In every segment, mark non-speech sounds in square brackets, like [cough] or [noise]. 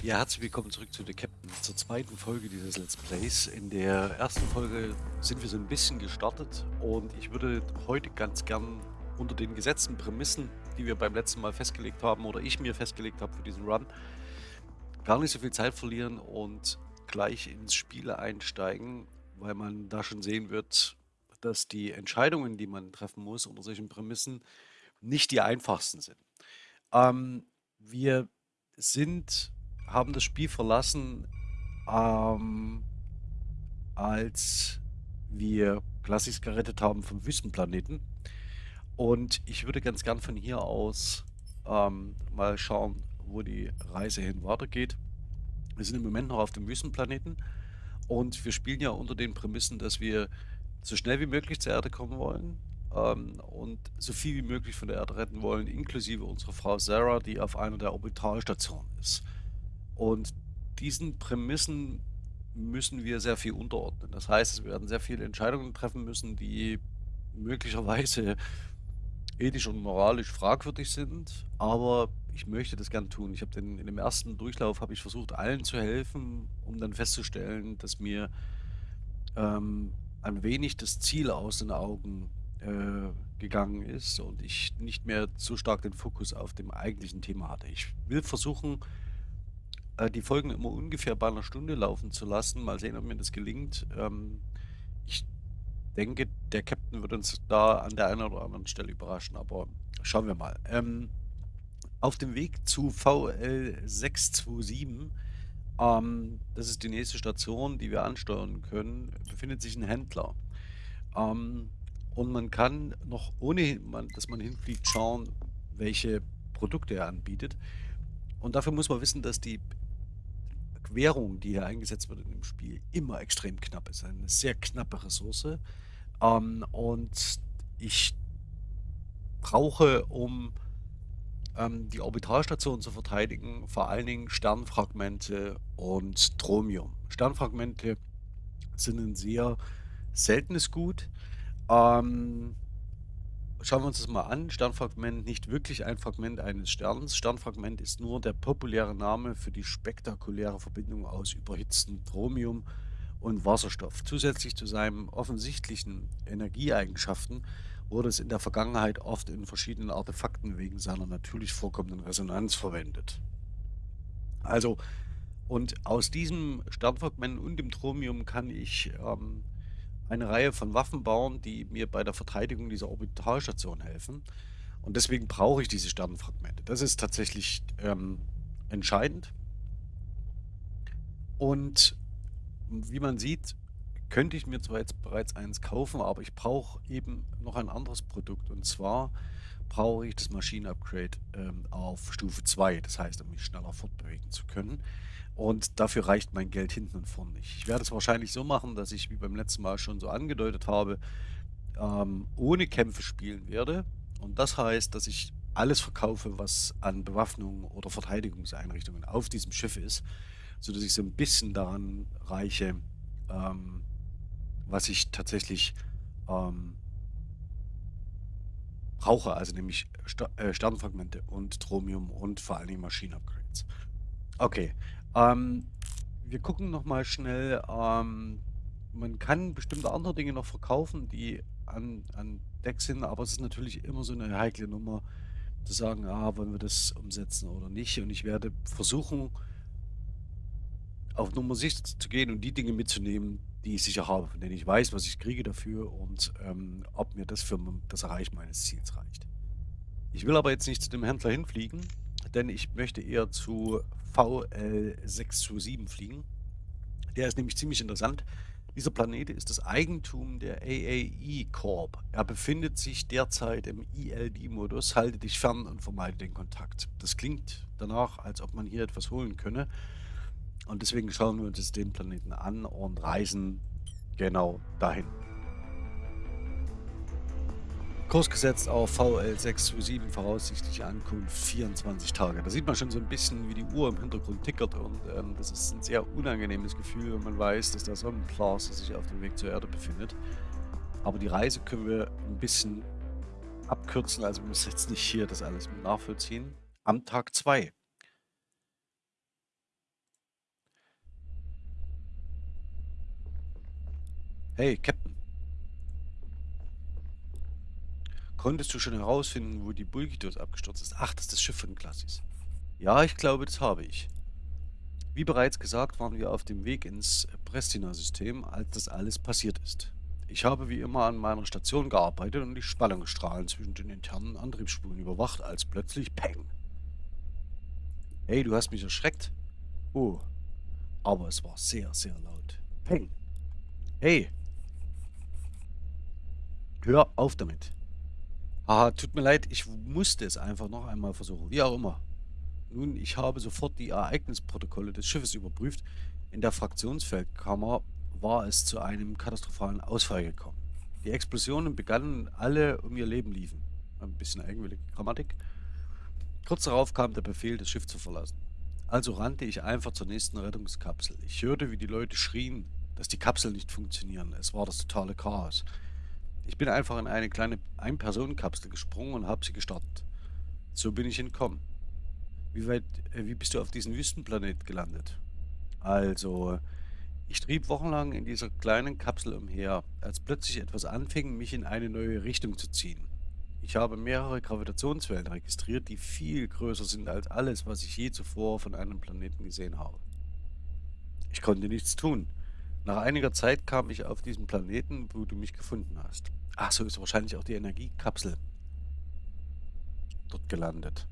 Ja, herzlich willkommen zurück zu The Captain, zur zweiten Folge dieses Let's Plays. In der ersten Folge sind wir so ein bisschen gestartet und ich würde heute ganz gern unter den gesetzten Prämissen, die wir beim letzten Mal festgelegt haben oder ich mir festgelegt habe für diesen Run, gar nicht so viel Zeit verlieren und gleich ins Spiel einsteigen, weil man da schon sehen wird, dass die Entscheidungen, die man treffen muss unter solchen Prämissen, nicht die einfachsten sind. Ähm, wir sind haben das Spiel verlassen, ähm, als wir Klassis gerettet haben vom Wüstenplaneten. Und ich würde ganz gern von hier aus ähm, mal schauen, wo die Reise hin weitergeht. Wir sind im Moment noch auf dem Wüstenplaneten und wir spielen ja unter den Prämissen, dass wir so schnell wie möglich zur Erde kommen wollen ähm, und so viel wie möglich von der Erde retten wollen, inklusive unserer Frau Sarah, die auf einer der Orbitalstationen ist. Und diesen Prämissen müssen wir sehr viel unterordnen. Das heißt, wir werden sehr viele Entscheidungen treffen müssen, die möglicherweise ethisch und moralisch fragwürdig sind, aber ich möchte das gern tun. Ich habe den in dem ersten Durchlauf habe ich versucht, allen zu helfen, um dann festzustellen, dass mir ähm, ein wenig das Ziel aus den Augen äh, gegangen ist und ich nicht mehr so stark den Fokus auf dem eigentlichen Thema hatte. Ich will versuchen, äh, die Folgen immer ungefähr bei einer Stunde laufen zu lassen. Mal sehen, ob mir das gelingt. Ähm, ich denke, der Captain wird uns da an der einen oder anderen Stelle überraschen, aber schauen wir mal. Ähm, auf dem Weg zu VL 627, ähm, das ist die nächste Station, die wir ansteuern können, befindet sich ein Händler. Ähm, und man kann noch ohne, dass man hinfliegt, schauen, welche Produkte er anbietet. Und dafür muss man wissen, dass die Währung, die hier eingesetzt wird in dem Spiel, immer extrem knapp ist. Eine sehr knappe Ressource. Ähm, und ich brauche, um ähm, die Orbitalstation zu verteidigen, vor allen Dingen Sternfragmente und Thromium. Sternfragmente sind ein sehr seltenes Gut. Ähm, Schauen wir uns das mal an. Sternfragment nicht wirklich ein Fragment eines Sterns. Sternfragment ist nur der populäre Name für die spektakuläre Verbindung aus überhitztem Thromium und Wasserstoff. Zusätzlich zu seinen offensichtlichen Energieeigenschaften wurde es in der Vergangenheit oft in verschiedenen Artefakten wegen seiner natürlich vorkommenden Resonanz verwendet. Also, und aus diesem Sternfragment und dem Thromium kann ich ähm, eine Reihe von Waffen bauen, die mir bei der Verteidigung dieser Orbitalstation helfen. Und deswegen brauche ich diese Sternenfragmente. Das ist tatsächlich ähm, entscheidend. Und wie man sieht, könnte ich mir zwar jetzt bereits eins kaufen, aber ich brauche eben noch ein anderes Produkt. Und zwar brauche ich das Maschinenupgrade ähm, auf Stufe 2. Das heißt, um mich schneller fortbewegen zu können. Und dafür reicht mein Geld hinten und vorne nicht. Ich werde es wahrscheinlich so machen, dass ich, wie beim letzten Mal schon so angedeutet habe, ähm, ohne Kämpfe spielen werde. Und das heißt, dass ich alles verkaufe, was an Bewaffnung oder Verteidigungseinrichtungen auf diesem Schiff ist, sodass ich so ein bisschen daran reiche, ähm, was ich tatsächlich ähm, brauche, also nämlich St äh, Sternfragmente und Chromium und vor allen Dingen Maschinenupgrades. Okay, ähm, wir gucken noch mal schnell, ähm, man kann bestimmte andere Dinge noch verkaufen, die an an Deck sind, aber es ist natürlich immer so eine heikle Nummer zu sagen: „Ah, wollen wir das umsetzen oder nicht?“ Und ich werde versuchen auf Nummer sicher zu gehen und die Dinge mitzunehmen, die ich sicher habe, von denen ich weiß, was ich kriege dafür und, ähm, ob mir das für das Erreichen meines Ziels reicht. Ich will aber jetzt nicht zu dem Händler hinfliegen, denn ich möchte eher zu VL627 fliegen. Der ist nämlich ziemlich interessant. Dieser Planet ist das Eigentum der AAE Corp. Er befindet sich derzeit im ELD-Modus. Halte dich fern und vermeide den Kontakt. Das klingt danach, als ob man hier etwas holen könne. Und deswegen schauen wir uns den Planeten an und reisen genau dahin. Kurs gesetzt auf VL 627, voraussichtliche Ankunft 24 Tage. Da sieht man schon so ein bisschen, wie die Uhr im Hintergrund tickert und ähm, das ist ein sehr unangenehmes Gefühl, wenn man weiß, dass der Sonnenblaser sich auf dem Weg zur Erde befindet. Aber die Reise können wir ein bisschen abkürzen, also wir müssen jetzt nicht hier das alles mit nachvollziehen. Am Tag 2. Hey, Captain. Konntest du schon herausfinden, wo die Bulgitos abgestürzt ist? Ach, das ist das Schiff von Klassis. Ja, ich glaube, das habe ich. Wie bereits gesagt, waren wir auf dem Weg ins Prestina-System, als das alles passiert ist. Ich habe wie immer an meiner Station gearbeitet und die Spannungsstrahlen zwischen den internen Antriebsspulen überwacht, als plötzlich Peng. Hey, du hast mich erschreckt. Oh, aber es war sehr, sehr laut. Peng. Hey. Hör auf damit. Haha, tut mir leid, ich musste es einfach noch einmal versuchen. Wie auch immer. Nun, ich habe sofort die Ereignisprotokolle des Schiffes überprüft. In der Fraktionsfeldkammer war es zu einem katastrophalen Ausfall gekommen. Die Explosionen begannen alle um ihr Leben liefen. Ein bisschen eigenwillige Grammatik. Kurz darauf kam der Befehl, das Schiff zu verlassen. Also rannte ich einfach zur nächsten Rettungskapsel. Ich hörte, wie die Leute schrien, dass die Kapseln nicht funktionieren. Es war das totale Chaos. Ich bin einfach in eine kleine Ein-Personen-Kapsel gesprungen und habe sie gestartet. So bin ich entkommen. Wie weit, äh, wie bist du auf diesen Wüstenplanet gelandet? Also, ich trieb wochenlang in dieser kleinen Kapsel umher, als plötzlich etwas anfing, mich in eine neue Richtung zu ziehen. Ich habe mehrere Gravitationswellen registriert, die viel größer sind als alles, was ich je zuvor von einem Planeten gesehen habe. Ich konnte nichts tun. Nach einiger Zeit kam ich auf diesen Planeten, wo du mich gefunden hast. Ach, so ist wahrscheinlich auch die Energiekapsel dort gelandet.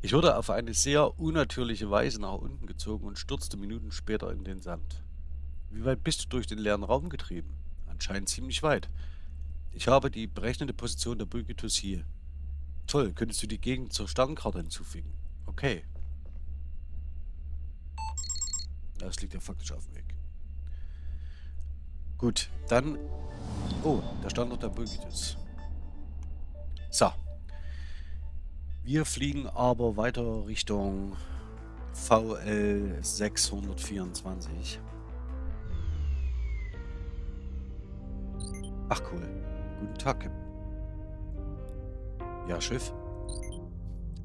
Ich wurde auf eine sehr unnatürliche Weise nach unten gezogen und stürzte Minuten später in den Sand. Wie weit bist du durch den leeren Raum getrieben? Anscheinend ziemlich weit. Ich habe die berechnete Position der Bulgitus hier. Toll, könntest du die Gegend zur Sternkarte hinzufügen? Okay. Das liegt ja faktisch auf dem Weg. Gut, dann Oh, da stand noch der Bulgitus. So. Wir fliegen aber weiter Richtung VL 624. Ach cool. Guten Tag, Captain. Ja, Schiff.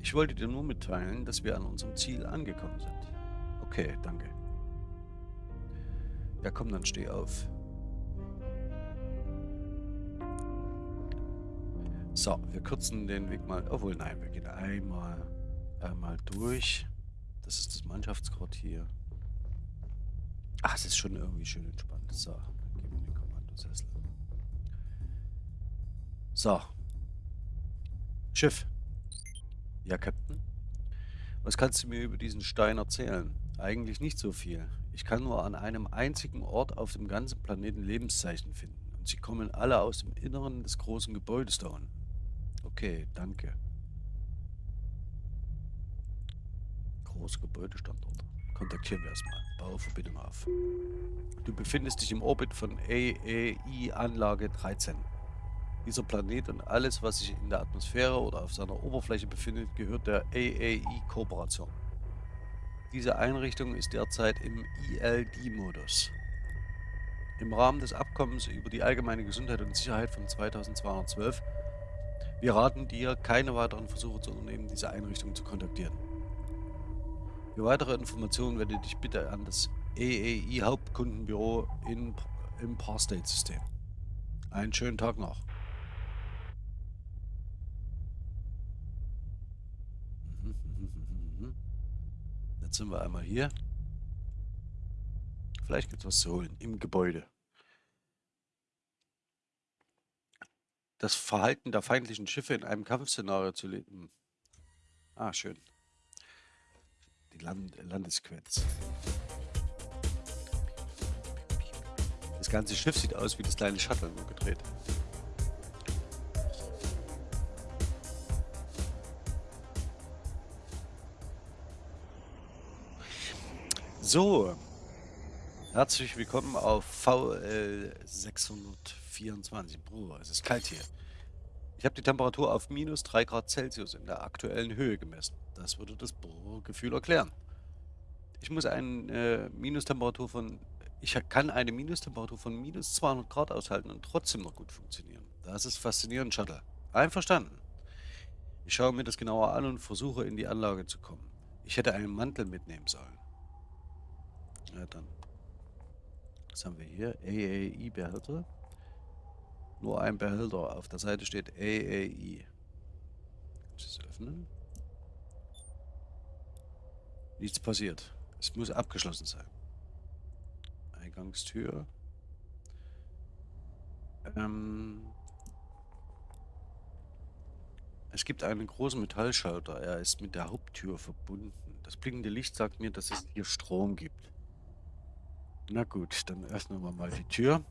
Ich wollte dir nur mitteilen, dass wir an unserem Ziel angekommen sind. Okay, danke. Ja, komm, dann steh auf. So, wir kürzen den Weg mal. Obwohl, nein, wir gehen einmal, einmal durch. Das ist das Mannschaftsquartier. Ach, es ist schon irgendwie schön entspannt. So, dann gehen wir den Kommandosessel. So. Schiff. Ja, Captain? Was kannst du mir über diesen Stein erzählen? Eigentlich nicht so viel. Ich kann nur an einem einzigen Ort auf dem ganzen Planeten Lebenszeichen finden. Und sie kommen alle aus dem Inneren des großen Gebäudes da unten. Okay, danke. Große Gebäudestandort. Kontaktieren wir erstmal. Bauverbindung auf. Du befindest dich im Orbit von AAI-Anlage 13. Dieser Planet und alles, was sich in der Atmosphäre oder auf seiner Oberfläche befindet, gehört der AAI-Kooperation. Diese Einrichtung ist derzeit im ELD-Modus. Im Rahmen des Abkommens über die allgemeine Gesundheit und Sicherheit von 2212 wir raten dir, keine weiteren Versuche zu unternehmen, diese Einrichtung zu kontaktieren. Für weitere Informationen wende dich bitte an das EEI Hauptkundenbüro in, im Parstate-System. Einen schönen Tag noch. Jetzt sind wir einmal hier. Vielleicht gibt es was zu holen im Gebäude. das Verhalten der feindlichen Schiffe in einem Kampfszenario zu leben. Ah, schön. Die Land Landesquetz. Das ganze Schiff sieht aus wie das kleine Shuttle nur gedreht. So, herzlich willkommen auf VL 600. 24. Bruder, es ist kalt hier. Ich habe die Temperatur auf minus 3 Grad Celsius in der aktuellen Höhe gemessen. Das würde das Gefühl erklären. Ich muss eine äh, Minustemperatur von... Ich kann eine Minustemperatur von minus 200 Grad aushalten und trotzdem noch gut funktionieren. Das ist faszinierend, Shuttle. Einverstanden. Ich schaue mir das genauer an und versuche in die Anlage zu kommen. Ich hätte einen Mantel mitnehmen sollen. Ja, dann Was haben wir hier? AAI-Behälter. Nur ein Behälter. Auf der Seite steht AAI. Kannst du es öffnen? Nichts passiert. Es muss abgeschlossen sein. Eingangstür. Ähm es gibt einen großen Metallschalter. Er ist mit der Haupttür verbunden. Das blinkende Licht sagt mir, dass es hier Strom gibt. Na gut, dann öffnen wir mal die Tür.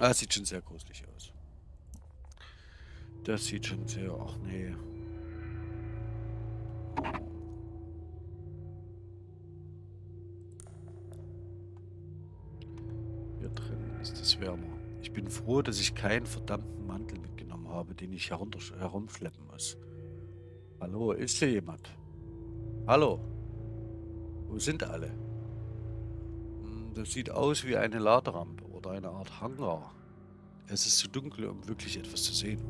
Ah, sieht schon sehr gruselig aus. Das sieht schon sehr... Ach nee. Hier drin ist es wärmer. Ich bin froh, dass ich keinen verdammten Mantel mitgenommen habe, den ich herunter herumschleppen muss. Hallo, ist hier jemand? Hallo? Wo sind alle? Hm, das sieht aus wie eine Laderampe oder eine Art Hangar. Es ist zu dunkel, um wirklich etwas zu sehen.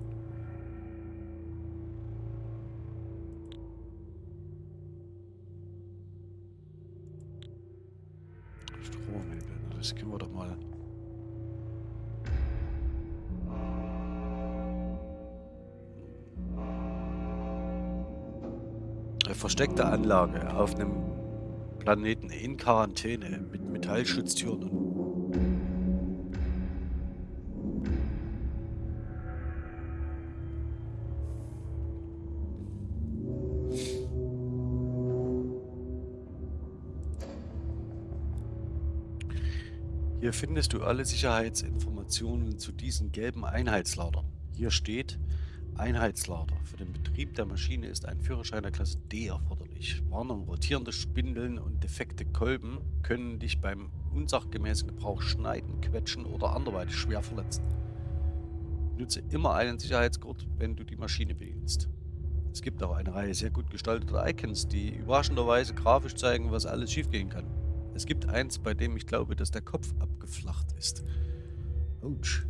Versteckte Anlage auf einem Planeten in Quarantäne mit Metallschutztüren Hier findest du alle Sicherheitsinformationen zu diesen gelben Einheitsladern. Hier steht Einheitslader. Für den Betrieb der Maschine ist ein Führerschein der Klasse D erforderlich. Warnung, rotierende Spindeln und defekte Kolben können dich beim unsachgemäßen Gebrauch schneiden, quetschen oder anderweitig schwer verletzen. Nutze immer einen Sicherheitsgurt, wenn du die Maschine bedienst. Es gibt auch eine Reihe sehr gut gestalteter Icons, die überraschenderweise grafisch zeigen, was alles schiefgehen kann. Es gibt eins, bei dem ich glaube, dass der Kopf abgeflacht ist. Autsch.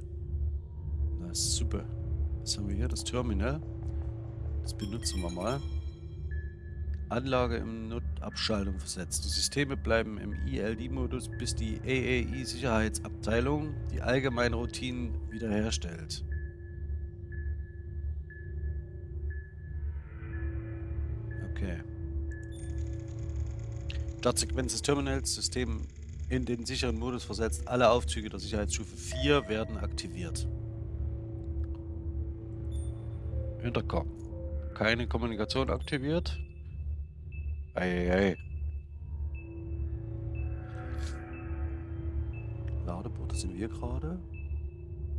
Na super. Was haben wir hier? Das Terminal. Das benutzen wir mal. Anlage im Notabschaltung versetzt. Die Systeme bleiben im ILD-Modus, bis die AAI-Sicherheitsabteilung die allgemeinen Routinen wiederherstellt. Okay. Startsequenz des Terminals, System in den sicheren Modus versetzt. Alle Aufzüge der Sicherheitsstufe 4 werden aktiviert. Intercom. Keine Kommunikation aktiviert. Eieiei. Ladeboote sind wir gerade.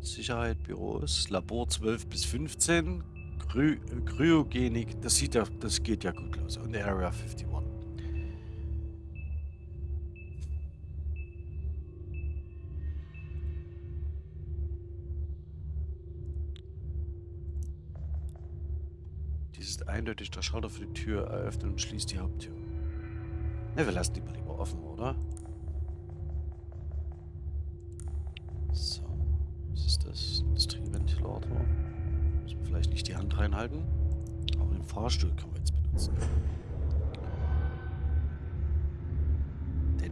Sicherheit, Büros, Labor 12 bis 15. Kry Kryogenik, das sieht ja, das geht ja gut los. Und Area 51. eindeutig der Schalter für die Tür eröffnet und schließt die Haupttür. Ne, wir lassen die mal lieber offen, oder? So, was ist das? Industrieventilator. Müssen wir vielleicht nicht die Hand reinhalten. Aber den Fahrstuhl können wir jetzt benutzen.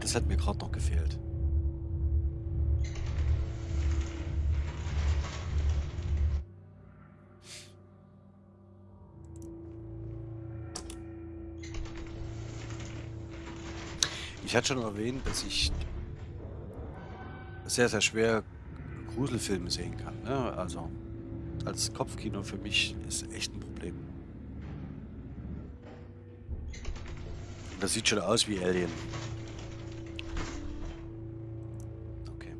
Das hat mir gerade noch gefehlt. Ich hatte schon erwähnt, dass ich sehr, sehr schwer Gruselfilme sehen kann. Ne? Also als Kopfkino für mich ist echt ein Problem. Das sieht schon aus wie Alien. Okay.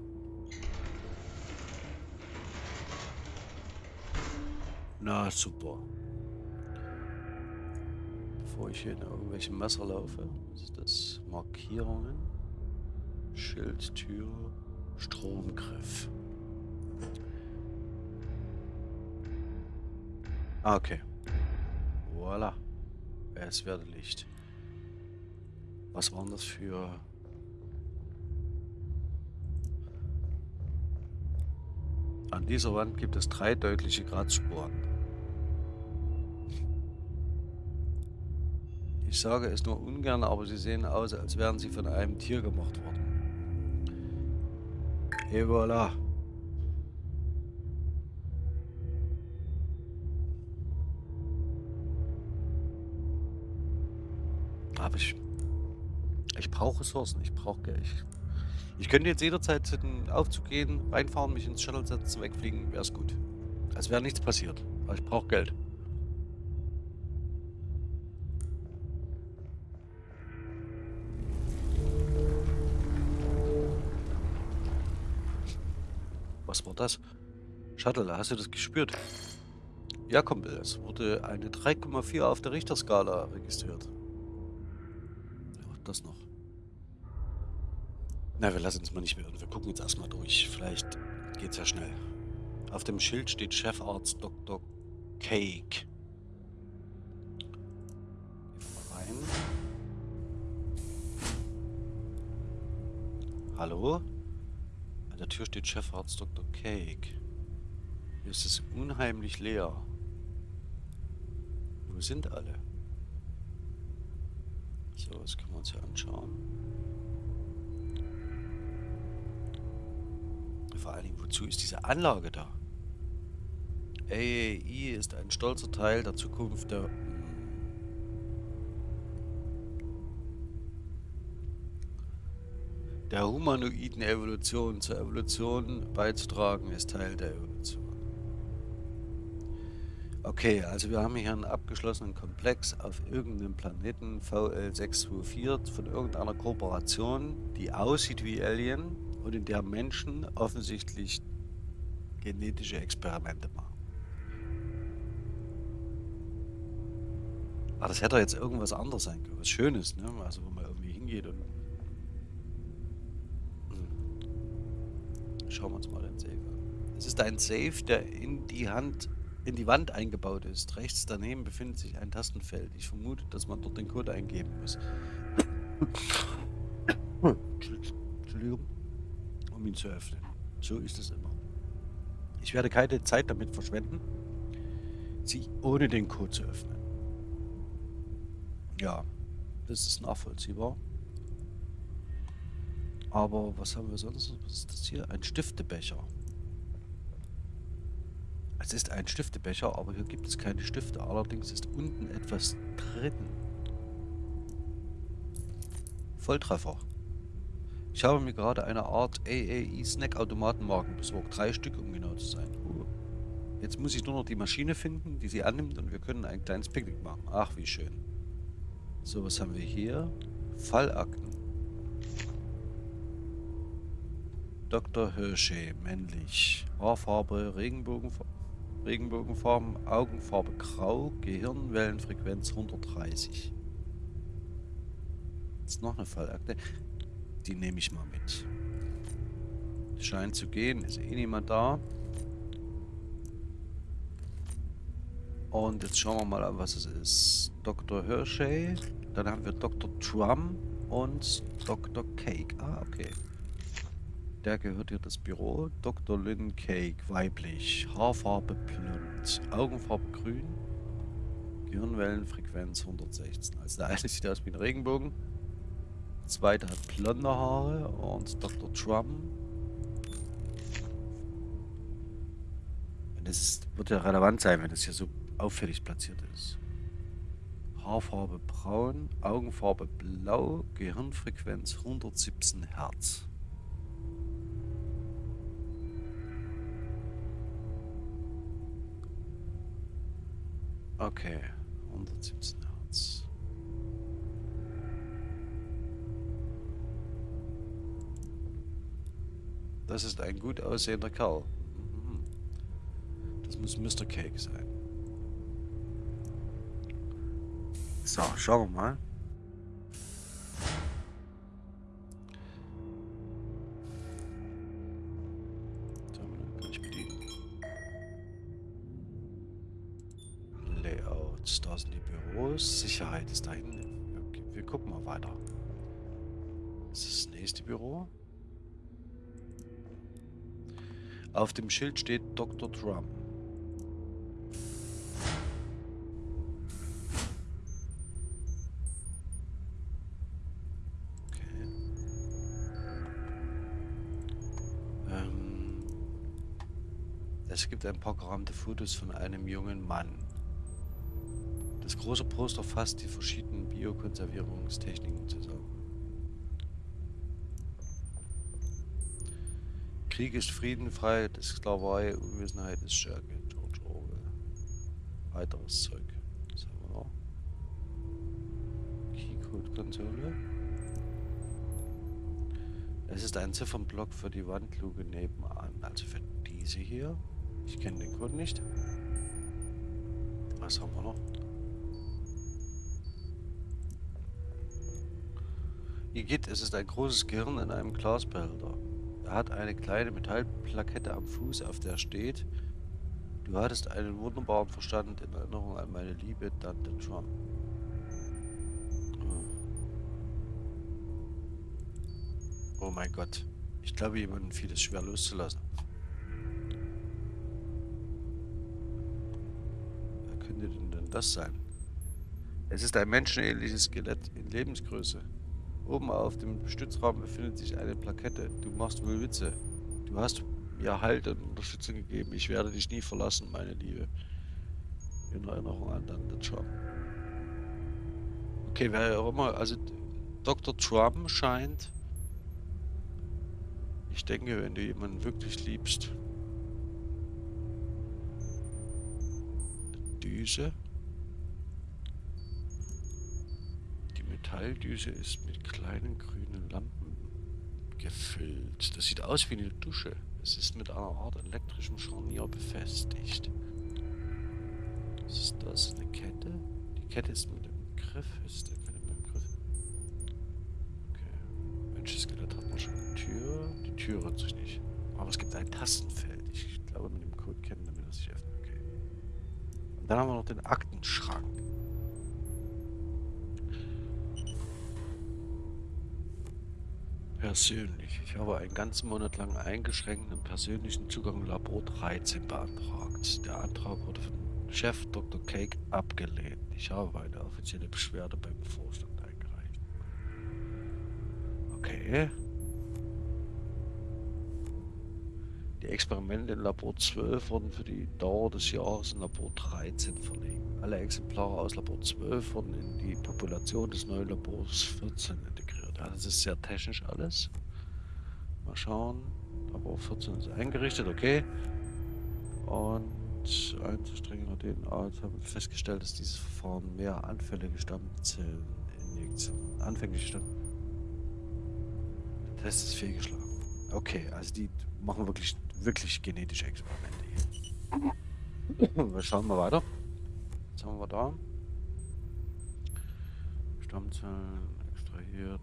Na, super bevor ich hier in irgendwelche Messer laufe. Was ist das? Markierungen. Schild, Tür, Stromgriff. Ah, okay. Voila. Es werde Licht. Was waren das für... An dieser Wand gibt es drei deutliche Grazspuren. Ich sage es nur ungern, aber sie sehen aus, als wären sie von einem Tier gemacht worden. Et voilà. Aber ich... Ich brauche Ressourcen, ich brauche Geld. Ich, ich könnte jetzt jederzeit in den Aufzug gehen, reinfahren, mich ins Shuttle setzen, wegfliegen, wäre es gut. Als wäre nichts passiert. Aber ich brauche Geld. Das? Shuttle, hast du das gespürt? Ja, Kumpel, es wurde eine 3,4 auf der Richterskala registriert. Ja, das noch. Na, wir lassen uns mal nicht mehr irren. Wir gucken jetzt erstmal durch. Vielleicht geht's ja schnell. Auf dem Schild steht Chefarzt Dr. Cake. Rein. Hallo? An der Tür steht Chefarzt Dr. Cake. Hier ist es unheimlich leer. Wo sind alle? So, das können wir uns hier anschauen. Vor allen Dingen, wozu ist diese Anlage da? AAI ist ein stolzer Teil der Zukunft der... der humanoiden Evolution. Zur Evolution beizutragen ist Teil der Evolution. Okay, also wir haben hier einen abgeschlossenen Komplex auf irgendeinem Planeten VL624 von irgendeiner Kooperation, die aussieht wie Alien und in der Menschen offensichtlich genetische Experimente machen. Aber das hätte jetzt irgendwas anderes sein können, was Schönes, ne? Also wo man irgendwie hingeht und... Schauen wir uns mal den Safe an. Es ist ein Safe, der in die Hand, in die Wand eingebaut ist. Rechts daneben befindet sich ein Tastenfeld. Ich vermute, dass man dort den Code eingeben muss. Entschuldigung. Um ihn zu öffnen. So ist es immer. Ich werde keine Zeit damit verschwenden, sie ohne den Code zu öffnen. Ja, das ist nachvollziehbar. Aber was haben wir sonst? Was ist das hier? Ein Stiftebecher. Es ist ein Stiftebecher, aber hier gibt es keine Stifte. Allerdings ist unten etwas drin. Volltreffer. Ich habe mir gerade eine Art AAE-Snack-Automatenmarken besorgt. Drei Stück, um genau zu sein. Jetzt muss ich nur noch die Maschine finden, die sie annimmt und wir können ein kleines Picknick machen. Ach, wie schön. So, was haben wir hier? Fallakten. Dr. Hirsche, männlich. Haarfarbe, Regenbogenfarbe. Regenbogenfarben, Augenfarbe grau, Gehirnwellenfrequenz 130. Jetzt noch eine Fallakte. Die nehme ich mal mit. Scheint zu gehen, ist eh niemand da. Und jetzt schauen wir mal an, was es ist. Dr. Hershey, dann haben wir Dr. Trum und Dr. Cake. Ah, okay. Der gehört hier das Büro. Dr. Lynn Cake, weiblich. Haarfarbe blond. Augenfarbe grün. Gehirnwellenfrequenz 116. Also der eine [laughs] sieht aus wie ein Regenbogen. Der zweite hat blonde Haare. Und Dr. Trum. Das wird ja relevant sein, wenn es hier so auffällig platziert ist. Haarfarbe braun, Augenfarbe blau, Gehirnfrequenz 117 Hertz. Okay, 117 Hertz. Das ist ein gut aussehender Kerl. Mhm. Das muss Mr. Cake sein. So, schauen wir mal. Schild steht Dr. Trump. Okay. Ähm, es gibt ein paar gerammte Fotos von einem jungen Mann. Das große Poster fasst die verschiedenen Biokonservierungstechniken zusammen. Krieg ist Frieden, Freiheit ist Sklaverei, Unwissenheit ist Stärke. Orwell. Weiteres Zeug. Was haben wir noch? Keycode-Konsole. Es ist ein Ziffernblock für die Wandluke nebenan. Also für diese hier. Ich kenne den Code nicht. Was haben wir noch? Geht, es ist ein großes Gehirn in einem Glasbehälter. Er hat eine kleine Metallplakette am Fuß, auf der steht, du hattest einen wunderbaren Verstand in Erinnerung an meine liebe Tante Trump. Oh mein Gott. Ich glaube, jemandem fiel es schwer loszulassen. Wer könnte denn das sein? Es ist ein menschenähnliches Skelett in Lebensgröße. Oben auf dem Stützraum befindet sich eine Plakette. Du machst wohl Witze. Du hast mir Halt und Unterstützung gegeben. Ich werde dich nie verlassen, meine Liebe. In Erinnerung an Tante Trump. Okay, wer auch immer, also Dr. Trump scheint ich denke, wenn du jemanden wirklich liebst, Düse. Die Metalldüse ist mit kleinen grünen Lampen gefüllt. Das sieht aus wie eine Dusche. Es ist mit einer Art elektrischem Scharnier befestigt. Was ist das? Eine Kette? Die Kette ist mit dem Griff. Ist der Kette mit dem Griff? Okay. Menschenskelett hat man schon eine Tür. Tür rührt sich nicht. Aber es gibt ein Tastenfeld. Ich glaube, mit dem Code kennen wir das sich öffnet. Okay. Und dann haben wir noch den Aktenschrank. Persönlich. Ich habe einen ganzen Monat lang eingeschränkten persönlichen Zugang Labor 13 beantragt. Der Antrag wurde von Chef Dr. Cake abgelehnt. Ich habe eine offizielle Beschwerde beim Vorstand eingereicht. Okay. Die Experimente in Labor 12 wurden für die Dauer des Jahres in Labor 13 verlegt. Alle Exemplare aus Labor 12 wurden in die Population des neuen Labors 14 integriert. Ja, das ist sehr technisch alles. Mal schauen. Labor 14 ist eingerichtet, okay. Und einzustrengener DNA jetzt haben wir festgestellt, dass dieses Verfahren mehr anfällige Stammzelleninjektionen anfänglich stand. Der Test ist fehlgeschlagen. Okay, also die machen wirklich wirklich genetische Experimente hier. [laughs] wir schauen mal weiter. Was haben wir da? Stammzellen extrahiert.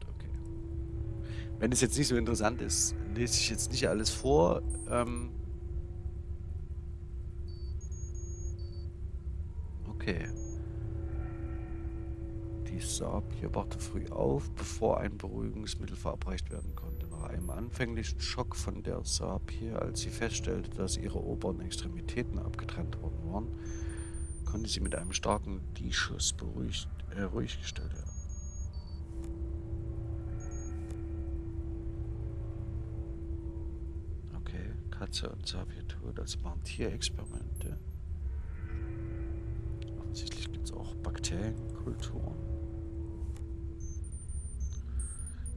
Wenn es jetzt nicht so interessant ist, lese ich jetzt nicht alles vor. Ähm okay. Die Saab hier wachte früh auf, bevor ein Beruhigungsmittel verabreicht werden konnte. Nach einem anfänglichen Schock von der Saab hier, als sie feststellte, dass ihre oberen Extremitäten abgetrennt worden waren, konnte sie mit einem starken D-Schuss beruhigt, äh, ruhig gestellt werden. Katze und. Das waren Tierexperimente. Offensichtlich gibt es auch Bakterienkulturen.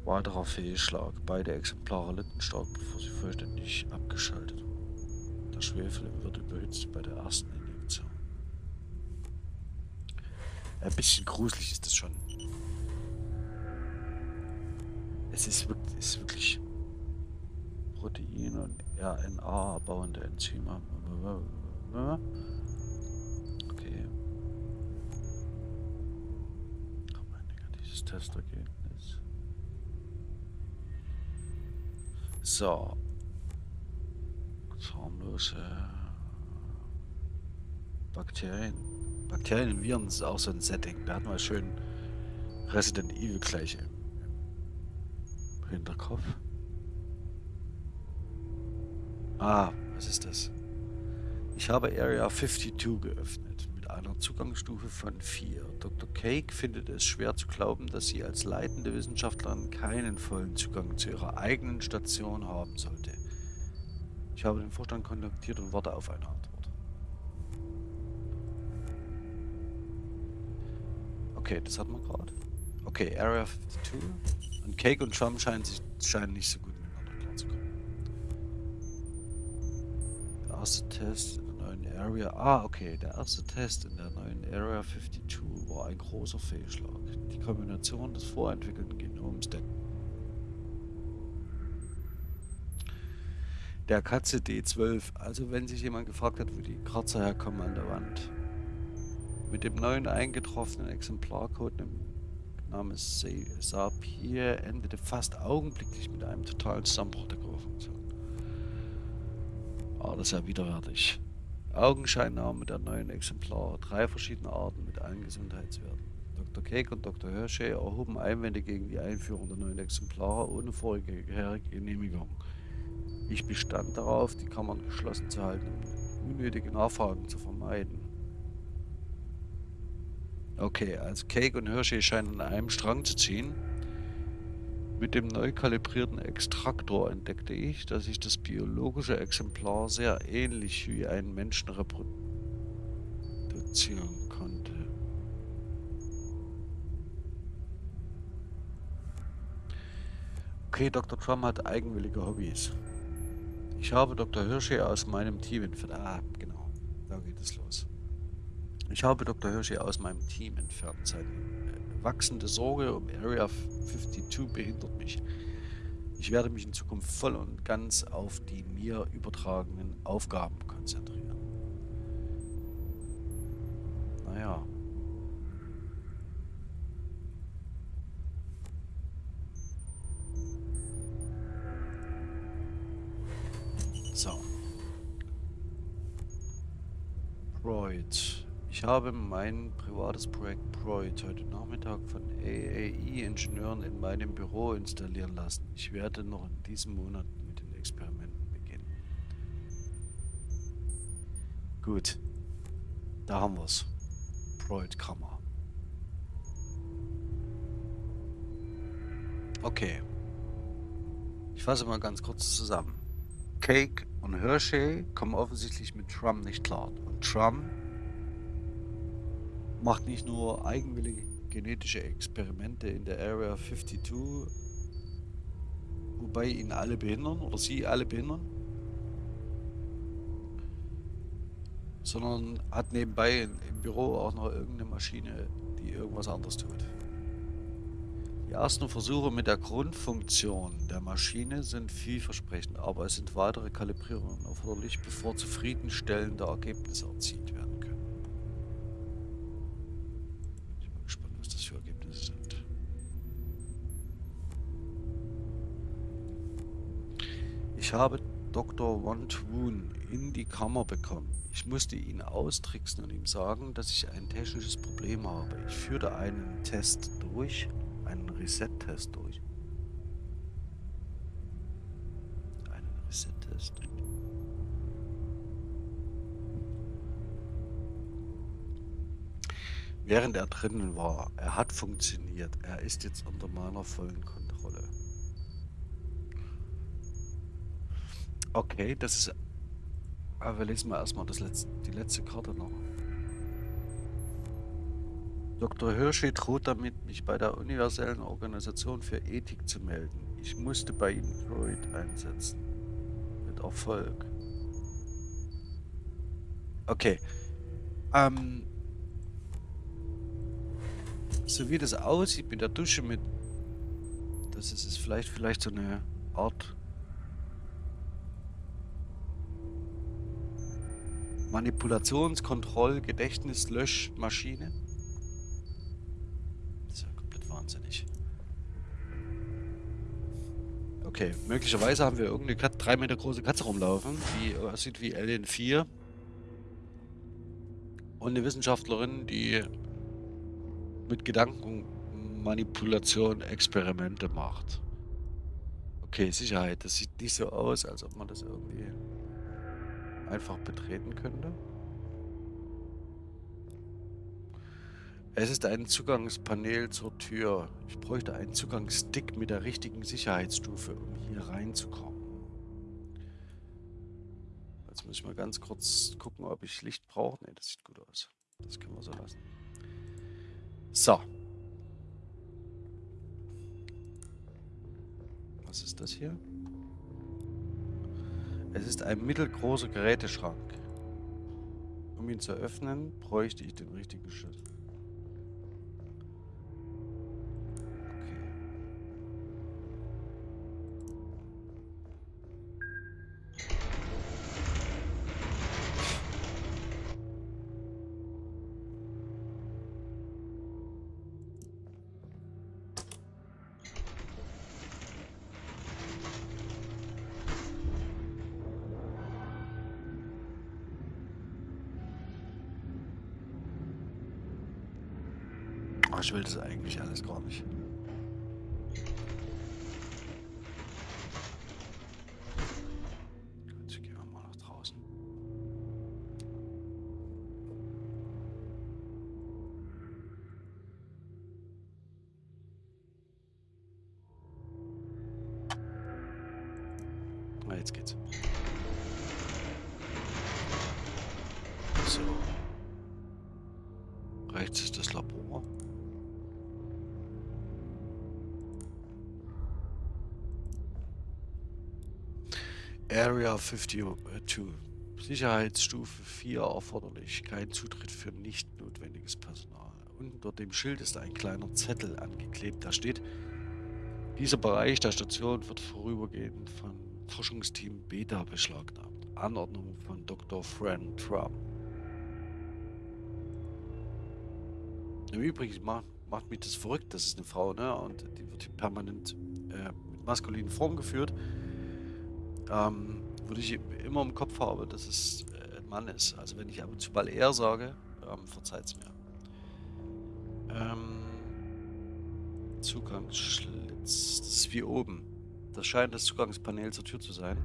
Weiterer Fehlschlag. Beide Exemplare litten stark, bevor sie vollständig abgeschaltet wurden. Der Schwefel wird überhitzt bei der ersten Injektion. Ein bisschen gruselig ist das schon. Es ist wirklich, ist wirklich Protein- und RNA-bauende Enzyme. Okay. Oh mein Testergebnis. So. Harmlose Bakterien. Bakterien und Viren ist auch so ein Setting. Da hatten wir schön Resident Evil gleich im Hinterkopf. Ah, was ist das? Ich habe Area 52 geöffnet einer Zugangsstufe von 4. Dr. Cake findet es schwer zu glauben, dass sie als leitende Wissenschaftlerin keinen vollen Zugang zu ihrer eigenen Station haben sollte. Ich habe den Vorstand kontaktiert und warte auf eine Antwort. Okay, das hat man gerade. Okay, Area 52. Und Cake und Chum scheinen, sich, scheinen nicht so gut erste Test in der neuen Area. Ah, okay. Der erste Test in der neuen Area 52 war ein großer Fehlschlag. Die Kombination des vorentwickelten Genoms der der Katze D12. Also wenn sich jemand gefragt hat, wo die Kratzer herkommen an der Wand. Mit dem neuen eingetroffenen Exemplarcode namens Sapir endete fast augenblicklich mit einem totalen Zusammenbruch der Funktion. Ah, das ist ja widerwärtig. Augenscheinnahme der neuen Exemplare, drei verschiedene Arten mit allen Gesundheitswerten. Dr. Cake und Dr. Hershey erhoben Einwände gegen die Einführung der neuen Exemplare ohne vorige Genehmigung. Ich bestand darauf, die Kammern geschlossen zu halten, um unnötige Nachfragen zu vermeiden. Okay, also Cake und Hershey scheinen an einem Strang zu ziehen. Mit dem neu kalibrierten Extraktor entdeckte ich, dass sich das biologische Exemplar sehr ähnlich wie ein Menschen reproduzieren konnte. Okay, Dr. Trump hat eigenwillige Hobbys. Ich habe Dr. Hirsche aus meinem Team entfernt. Ah, genau. Da geht es los. Ich habe Dr. Hirsche aus meinem Team entfernt. Äh, wachsende Sorge um Area 52 behindert mich. Ich werde mich in Zukunft voll und ganz auf die mir übertragenen Aufgaben konzentrieren. Naja. So. Broid. Ich habe mein privates Projekt Broid heute Nachmittag von AAE-Ingenieuren in meinem Büro installieren lassen. Ich werde noch in diesem Monat mit den Experimenten beginnen. Gut. Da haben wir es. Broid-Kammer. Okay. Ich fasse mal ganz kurz zusammen. Cake und Hershey kommen offensichtlich mit Trump nicht klar. Und Trump macht nicht nur eigenwillige genetische Experimente in der Area 52, wobei ihn alle behindern oder sie alle behindern, sondern hat nebenbei im Büro auch noch irgendeine Maschine, die irgendwas anderes tut. Die ersten Versuche mit der Grundfunktion der Maschine sind vielversprechend, aber es sind weitere Kalibrierungen erforderlich, bevor zufriedenstellende Ergebnisse erzielt werden Ich habe Dr. Want Woon in die Kammer bekommen. Ich musste ihn austricksen und ihm sagen, dass ich ein technisches Problem habe. Ich führte einen Test durch einen Reset-Test durch. Einen Reset-Test. Während er drinnen war, er hat funktioniert. Er ist jetzt unter meiner vollen Kontrolle. Okay, das ist... Aber wir lesen mal erstmal das letzte, die letzte Karte noch. Dr. Hirschi droht damit, mich bei der Universellen Organisation für Ethik zu melden. Ich musste bei ihm Freud einsetzen. Mit Erfolg. Okay. Ähm. So wie das aussieht mit der Dusche mit... Das ist es vielleicht, vielleicht so eine Art... Manipulationskontroll, Gedächtnislöschmaschine. wahnsinnig. Okay, möglicherweise haben wir irgendeine Kat drei Meter große Katze rumlaufen, die aussieht wie Alien 4. Und eine Wissenschaftlerin, die mit Gedankenmanipulation Experimente macht. Okay, Sicherheit. Das sieht nicht so aus, als ob man das irgendwie einfach betreten könnte. Es ist ein Zugangspanel zur Tür. Ich bräuchte einen Zugangsstick mit der richtigen Sicherheitsstufe, um hier reinzukommen. muss ich mal ganz kurz gucken, ob ich Licht brauche. Ne, das sieht gut aus. Das können wir so lassen. So. Was ist das hier? Es ist ein mittelgroßer Geräteschrank. Um ihn zu öffnen, bräuchte ich den richtigen Schlüssel. Aber ich will das eigentlich alles gar nicht. Area 52. Sicherheitsstufe 4 erforderlich. Kein Zutritt für nicht notwendiges Personal. Unter dem Schild ist ein kleiner Zettel angeklebt. Da steht, dieser Bereich der Station wird vorübergehend von Forschungsteam Beta beschlagnahmt. Anordnung von Dr. Fran Trump. Im Übrigen macht, macht mich das verrückt. Das ist eine Frau, ne? Und die wird hier permanent äh, mit maskulinen Form geführt. Ähm, würde ich immer im Kopf haben, dass es äh, ein Mann ist. Also wenn ich ab und zu mal er sage, ähm, verzeiht es mir. Ähm, Zugangsschlitz. Das ist wie oben. Das scheint das Zugangspanel zur Tür zu sein.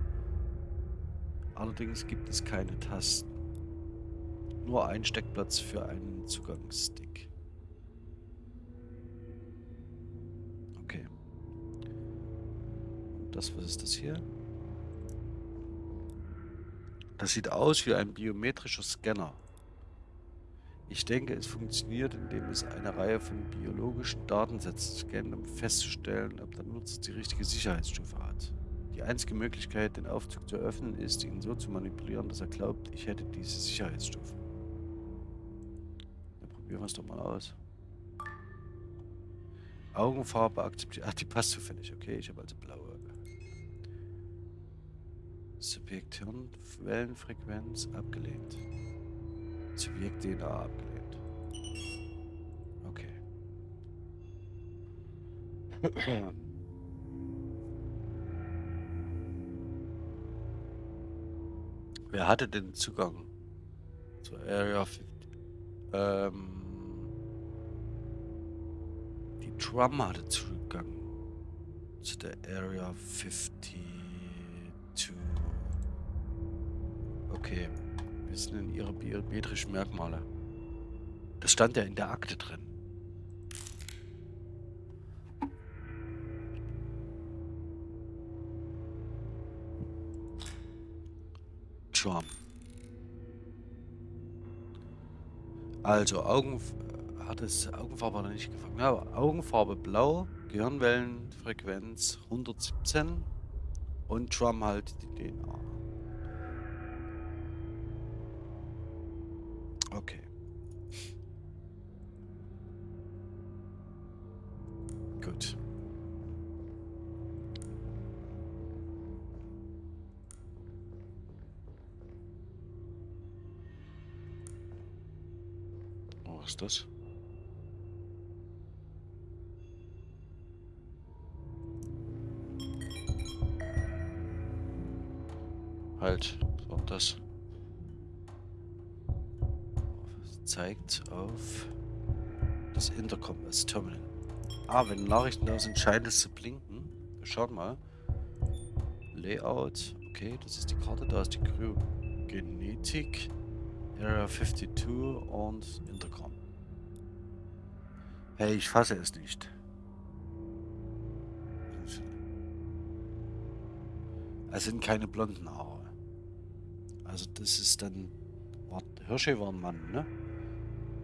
Allerdings gibt es keine Tasten. Nur ein Steckplatz für einen Zugangsstick. Okay. Und das, was ist das hier? Das sieht aus wie ein biometrischer Scanner. Ich denke, es funktioniert, indem es eine Reihe von biologischen Datensätzen scannt, um festzustellen, ob der Nutzer die richtige Sicherheitsstufe hat. Die einzige Möglichkeit, den Aufzug zu öffnen, ist, ihn so zu manipulieren, dass er glaubt, ich hätte diese Sicherheitsstufe. Dann probieren wir es doch mal aus. Augenfarbe akzeptiert. [laughs] Ach, die passt zufällig. Okay, ich habe also blaue. Subjekt Hirn, Wellenfrequenz abgelehnt. Subjekt DNA abgelehnt. Okay. Wer hatte den Zugang zur Area 50? Ähm, die Drum hatte Zugang zu der Area 52. Okay. Wir sind in ihre biometrischen Merkmale. Das stand ja in der Akte drin. Charm. Also Augen hat es Augenfarbe noch nicht gefangen. Ja, Augenfarbe blau, Gehirnwellenfrequenz 117 und Drum halt die DNA. Das? Halt, war das? zeigt auf das Intercom, das Terminal. Ah, wenn Nachrichten da sind, scheint es zu blinken. Schaut mal. Layout. Okay, das ist die Karte. Da ist die Kryogenetik. Area 52 und Intercom. Hey, ich fasse es nicht. Es sind keine blonden Haare. Also das ist dann... War, Hershey war ein Mann, ne?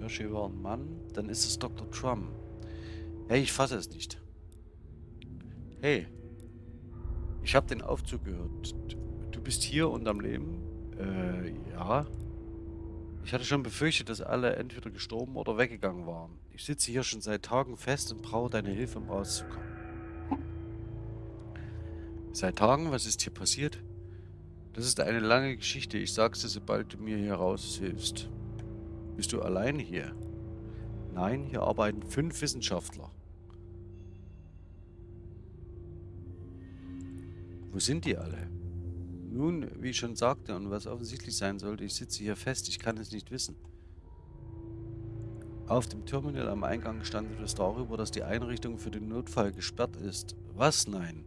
Hershey war ein Mann. Dann ist es Dr. Trump. Hey, ich fasse es nicht. Hey. Ich habe den Aufzug gehört. Du bist hier und am Leben? Äh, ja. Ich hatte schon befürchtet, dass alle entweder gestorben oder weggegangen waren. Ich sitze hier schon seit Tagen fest und brauche deine Hilfe, um rauszukommen. Seit Tagen? Was ist hier passiert? Das ist eine lange Geschichte. Ich sag's dir, sobald du mir hier raushilfst. Bist du allein hier? Nein, hier arbeiten fünf Wissenschaftler. Wo sind die alle? Nun, wie ich schon sagte und was offensichtlich sein sollte, ich sitze hier fest, ich kann es nicht wissen. Auf dem Terminal am Eingang stand etwas darüber, dass die Einrichtung für den Notfall gesperrt ist. Was? Nein.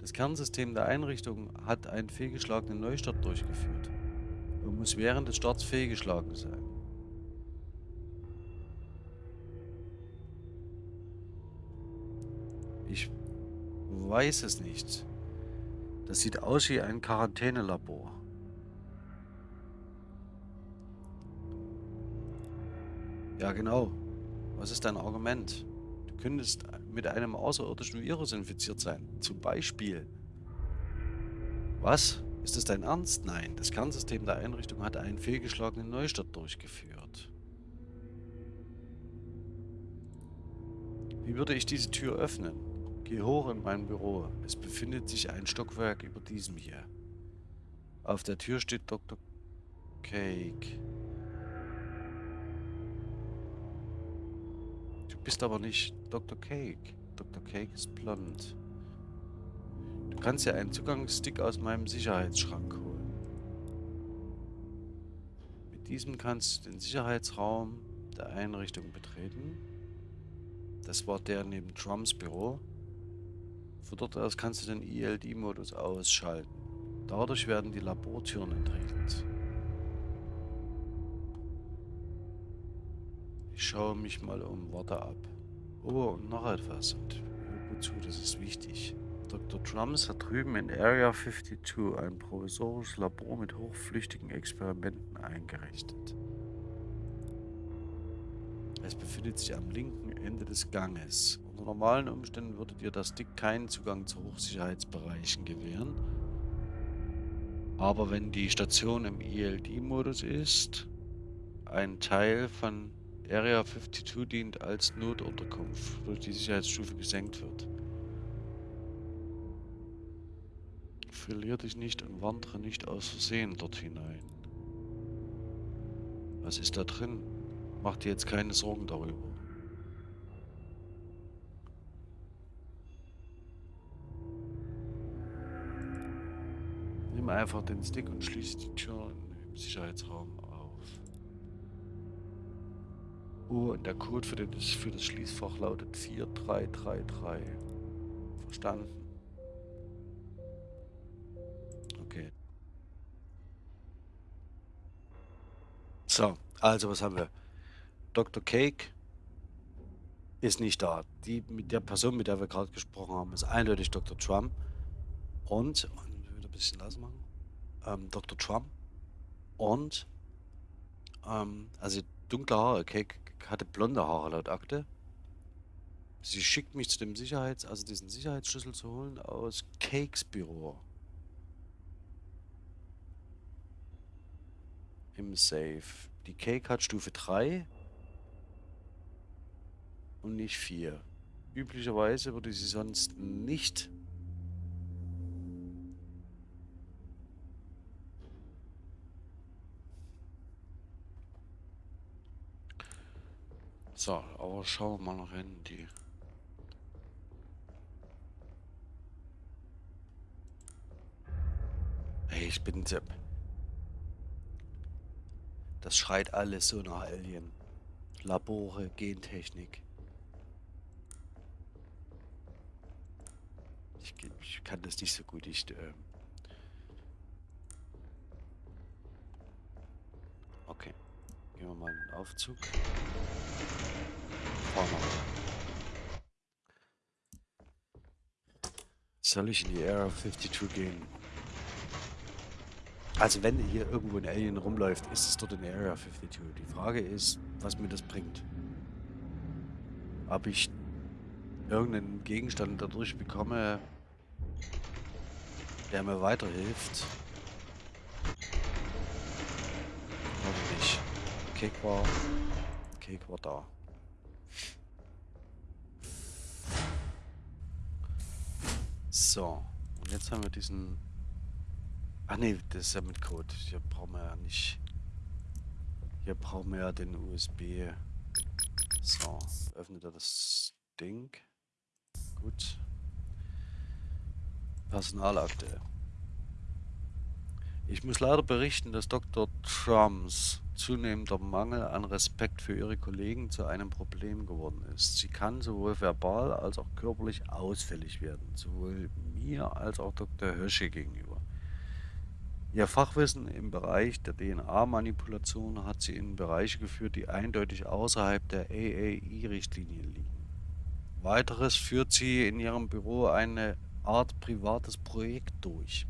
Das Kernsystem der Einrichtung hat einen fehlgeschlagenen Neustart durchgeführt und muss während des Starts fehlgeschlagen sein. Ich weiß es nicht. Das sieht aus wie ein Quarantänelabor. Ja, genau. Was ist dein Argument? Du könntest mit einem außerirdischen Virus infiziert sein. Zum Beispiel. Was? Ist das dein Ernst? Nein. Das Kernsystem der Einrichtung hat einen fehlgeschlagenen Neustart durchgeführt. Wie würde ich diese Tür öffnen? Geh hoch in mein Büro. Es befindet sich ein Stockwerk über diesem hier. Auf der Tür steht Dr. Cake. Du bist aber nicht Dr. Cake. Dr. Cake ist blond. Du kannst ja einen Zugangsstick aus meinem Sicherheitsschrank holen. Mit diesem kannst du den Sicherheitsraum der Einrichtung betreten. Das war der neben Trumps Büro. Von dort aus kannst du den ELD-Modus ausschalten. Dadurch werden die Labortüren entriegelt. Ich schaue mich mal um, warte ab. Oh, und noch etwas. Und hör gut zu, das ist wichtig. Dr. Trumps hat drüben in Area 52 ein provisorisches Labor mit hochflüchtigen Experimenten eingerichtet. Es befindet sich am linken Ende des Ganges. Unter normalen Umständen würde dir das Stick keinen Zugang zu Hochsicherheitsbereichen gewähren. Aber wenn die Station im ELD-Modus ist, ein Teil von Area 52 dient als Notunterkunft, wodurch die Sicherheitsstufe gesenkt wird. Verlier dich nicht und wandere nicht aus Versehen dort hinein. Was ist da drin? Mach dir jetzt keine Sorgen darüber. Nimm einfach den Stick und schließ die Tür im Sicherheitsraum auf. Oh, und der Code für, den, für das Schließfach lautet 4333. Verstanden? Okay. So, also was haben wir? Dr. Cake ist nicht da. Die mit der Person, mit der wir gerade gesprochen haben, ist eindeutig Dr. Trump. Und, bisschen leiser machen, ähm, Dr. Trump. Und, ähm, also dunkle Haare. Cake hatte blonde Haare laut Akte. Sie schickt mich zu dem Sicherheits-, also diesen Sicherheitsschlüssel zu holen aus Cakes Büro. Im Safe. Die Cake hat Stufe 3 und nicht 4. Üblicherweise würde sie sonst nicht So, aber schauen wir mal noch hin, die Hey, ich bin Sepp. Das schreit alles so nach Alien. Labore, Gentechnik. Ich, ich kann das nicht so gut. Ich, äh okay. Gehen wir mal in den Aufzug. Soll ich in die Area 52 gehen? Also wenn hier irgendwo ein Alien rumläuft, ist es dort in Area 52. Die Frage ist, was mir das bringt. Ob ich irgendeinen Gegenstand dadurch bekomme, der mir weiterhilft. Oder nicht. Cake war... Cake war da. So. Und jetzt haben wir diesen... Ah ne, das ist ja mit Code. Hier brauchen wir ja nicht... Hier brauchen wir ja den USB. So. Öffnet er das Ding. Gut. Personalakte. Ich muss leider berichten, dass Dr. Trumps zunehmender Mangel an Respekt für ihre Kollegen zu einem Problem geworden ist. Sie kann sowohl verbal als auch körperlich ausfällig werden, sowohl mir als auch Dr. Hirsche gegenüber. Ihr Fachwissen im Bereich der DNA-Manipulation hat sie in Bereiche geführt, die eindeutig außerhalb der AAI-Richtlinie liegen. Weiteres führt sie in ihrem Büro eine Art privates Projekt durch.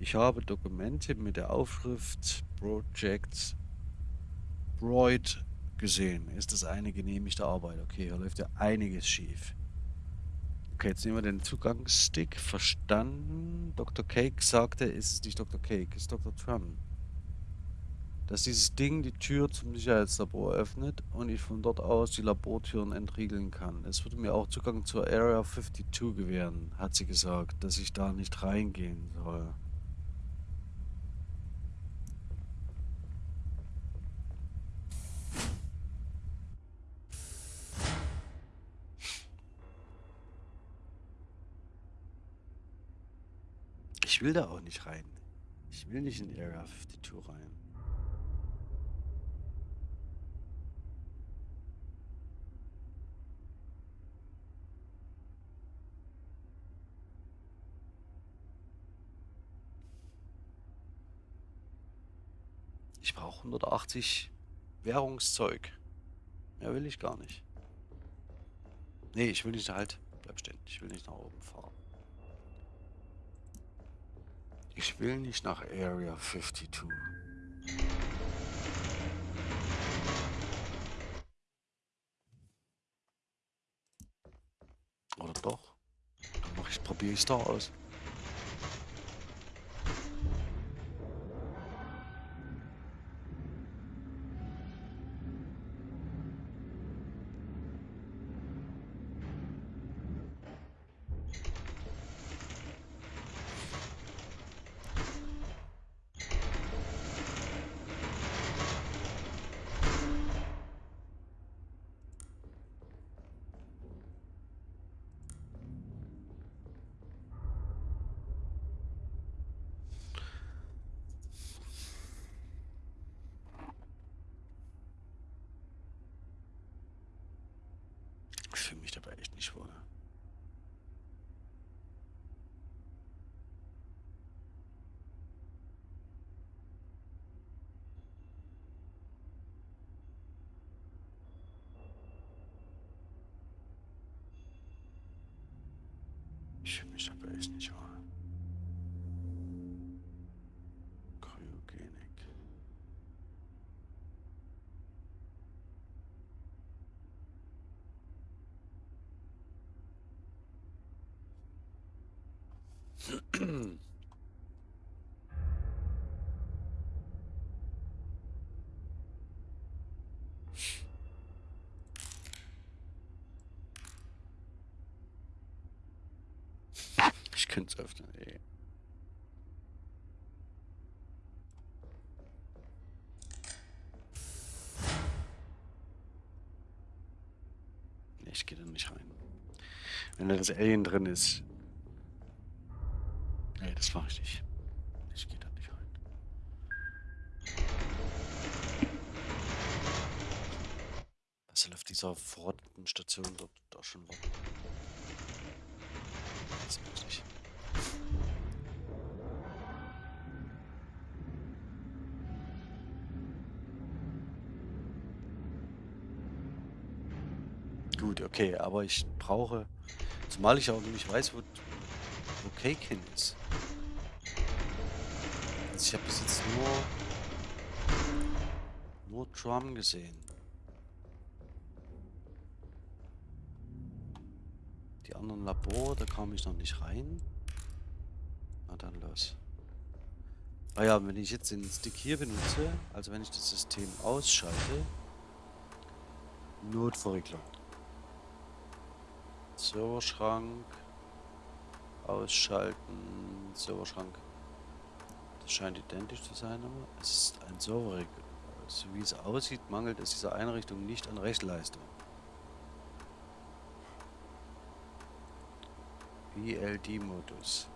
Ich habe Dokumente mit der Aufschrift Project Broid gesehen. Ist das eine genehmigte Arbeit? Okay, hier läuft ja einiges schief. Okay, jetzt nehmen wir den Zugangsstick. Verstanden. Dr. Cake sagte, ist es nicht Dr. Cake, ist Dr. Trump dass dieses Ding die Tür zum Sicherheitslabor öffnet und ich von dort aus die Labortüren entriegeln kann. Es würde mir auch Zugang zur Area 52 gewähren, hat sie gesagt, dass ich da nicht reingehen soll. Ich will da auch nicht rein. Ich will nicht in Area 52 rein. Ich brauche 180 Währungszeug. Mehr will ich gar nicht. Nee, ich will nicht halt. Bleib stehen. Ich will nicht nach oben fahren. Ich will nicht nach Area 52. Oder doch? Dann mach ich, probiere ich es da aus. fühle mich dabei echt nicht wohl. Ich fühle mich dabei echt nicht wohl. Es öffnen, ey. Ich gehe da nicht rein. Wenn da das Alien drin ist, Nee, das mache ich nicht. Ich gehe da nicht rein. Was soll auf dieser verrotteten Station dort da schon warten? Das mache ich okay, aber ich brauche, zumal ich auch nicht weiß, wo, wo Cake hin ist. Also ich habe bis jetzt nur, nur Drum gesehen. Die anderen Labor, da kam ich noch nicht rein. Na dann los. Ah ja, wenn ich jetzt den Stick hier benutze, also wenn ich das System ausschalte, Notverriegelung. Serverschrank, ausschalten, Serverschrank. Das scheint identisch zu sein, aber es ist ein Serverregel. So wie es aussieht, mangelt es dieser Einrichtung nicht an Rechenleistung. BLD-Modus.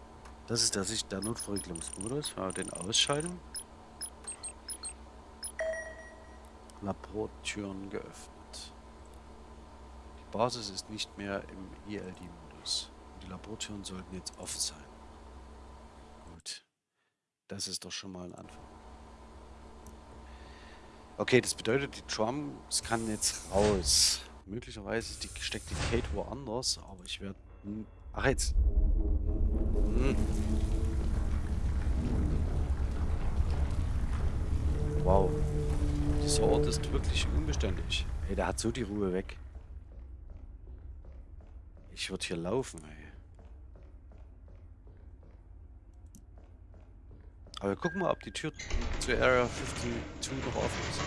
Das ist der, Sicht der Notverriegelungsmodus. Wenn wir den ausschalten. Labortüren geöffnet. Basis ist nicht mehr im ELD-Modus. Die Labortüren sollten jetzt offen sein. Gut. Das ist doch schon mal ein Anfang. Okay, das bedeutet, die Drums kann jetzt raus. Möglicherweise ist die, steckt die Kate woanders, aber ich werde... Ach jetzt. Hm. Wow. Dieser Ort ist wirklich unbeständig. Ey, der hat so die Ruhe weg. Ich würde hier laufen, ey. Aber guck mal, ob die Tür zur Area 52 noch offen ist.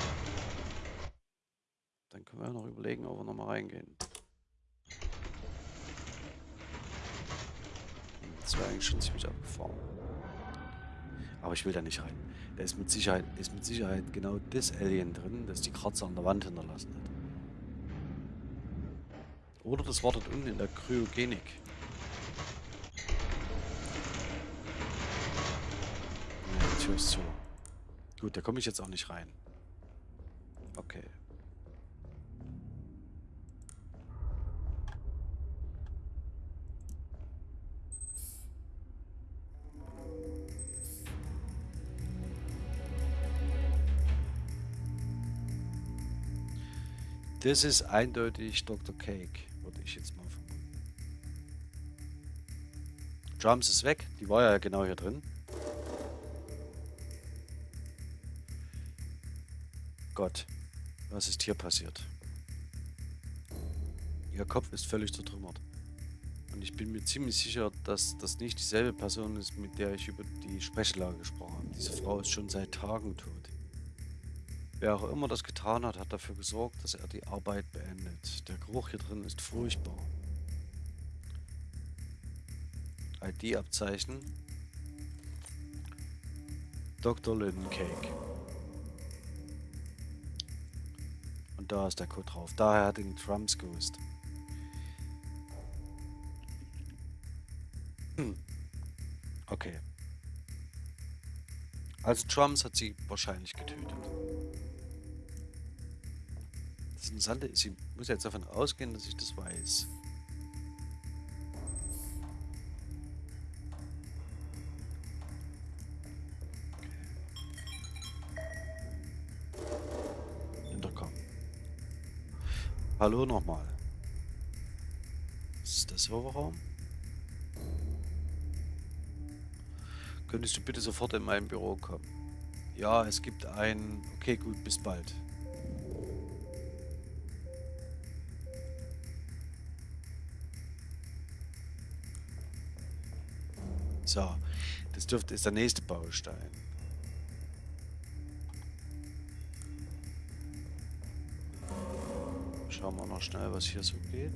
Dann können wir noch überlegen, ob wir nochmal reingehen. Das wäre eigentlich schon ziemlich abgefahren. Aber ich will da nicht rein. Da ist mit Sicherheit, ist mit Sicherheit genau das Alien drin, das die Kratzer an der Wand hinterlassen hat. Oder das wartet unten in der Kryogenik. Ja, die Tür ist zu. Gut, da komme ich jetzt auch nicht rein. Okay. Das ist eindeutig Dr. Cake, würde ich jetzt mal vermuten. Drums ist weg, die war ja genau hier drin. Gott, was ist hier passiert? Ihr Kopf ist völlig zertrümmert. Und ich bin mir ziemlich sicher, dass das nicht dieselbe Person ist, mit der ich über die Sprechlage gesprochen habe. Diese Frau ist schon seit Tagen tot. Wer auch immer das getan hat, hat dafür gesorgt, dass er die Arbeit beendet. Der Geruch hier drin ist furchtbar. ID-Abzeichen. Dr. Lynn Cake. Und da ist der Code drauf. Daher hat ihn Trumps gewusst. Hm. Okay. Also Trumps hat sie wahrscheinlich getötet. Das Interessante ist, ich muss jetzt davon ausgehen, dass ich das weiß. Intercom. Hallo nochmal. Das ist der Serverraum. Könntest du bitte sofort in mein Büro kommen? Ja, es gibt ein... Okay, gut, bis bald. So, das dürfte ist der nächste Baustein. Schauen wir noch schnell, was hier so geht.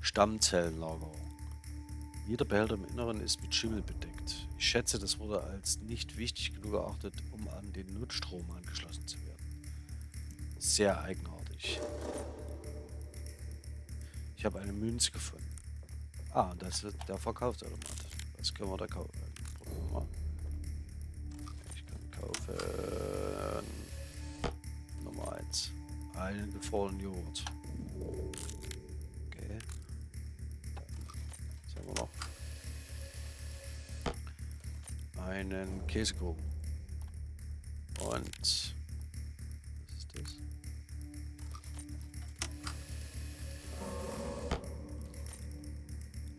Stammzellenlagerung. Jeder Behälter im Inneren ist mit Schimmel bedeckt. Ich schätze, das wurde als nicht wichtig genug erachtet, um an den Notstrom angeschlossen zu werden. Sehr eigenartig. Ich habe eine Münze gefunden. Ah, das ist der Verkaufsautomat. Was können wir da kaufen? Probieren wir mal. Ich kann kaufen... Nummer 1. Einen gefrorenen Joghurt. Käsekuchen. Und was ist das?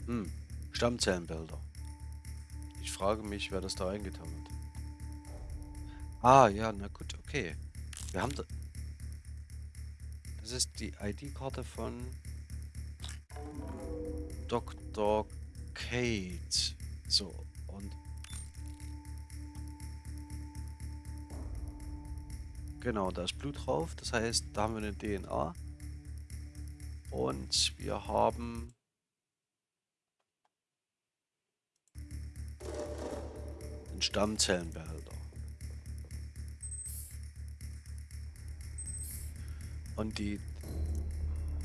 Hm, Stammzellenbilder. Ich frage mich, wer das da eingetan hat. Ah, ja, na gut, okay. Wir haben da... Das ist die ID-Karte von Dr. Kate. So, Genau, da ist Blut drauf. Das heißt, da haben wir eine DNA. Und wir haben... Den Stammzellenbehälter. Und die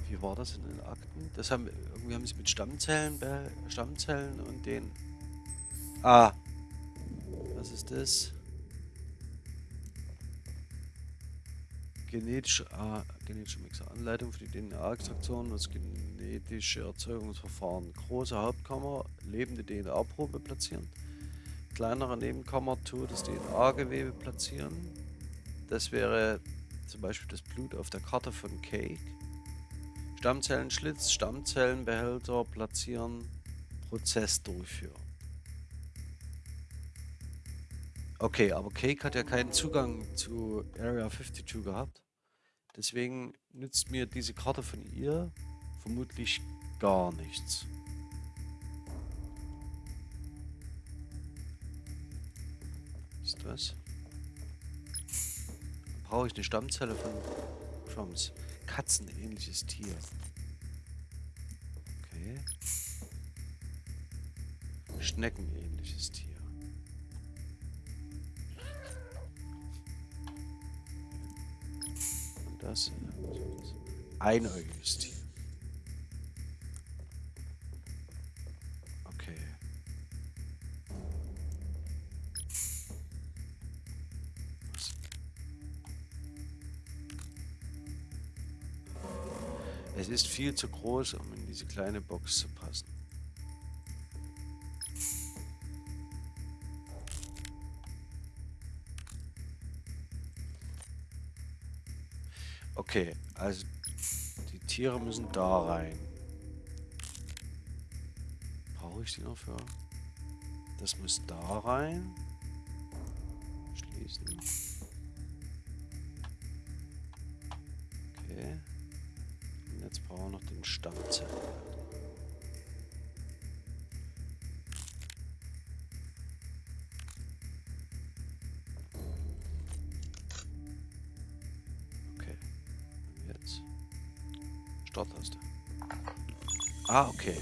wie war das in den Akten? Das haben irgendwie haben sie mit Stammzellen, Stammzellen und den. Ah, was ist das? Genetische, ah, genetische Mixer. Anleitung für die DNA-Extraktion und das genetische Erzeugungsverfahren. Große Hauptkammer, lebende DNA-Probe platzieren. Kleinere Nebenkammer, totes DNA-Gewebe platzieren. Das wäre zum Beispiel das Blut auf der Karte von Cake. Stammzellenschlitz, Stammzellenbehälter platzieren, Prozess durchführen. Okay, aber Cake hat ja keinen Zugang zu Area 52 gehabt. Deswegen nützt mir diese Karte von ihr vermutlich gar nichts. Ist was? Brauche ich eine Stammzelle von Trumps. Katzenähnliches Tier. Okay. Schneckenähnliches Tier. Das, einäugiges Tier. Es ist viel zu groß, um in diese kleine Box zu passen. Okay, also die Tiere müssen da rein. Brauche ich die noch für? Das muss da rein. Schließen. Okay. Jetzt brauchen wir noch den Stammzellen. Ah, okay.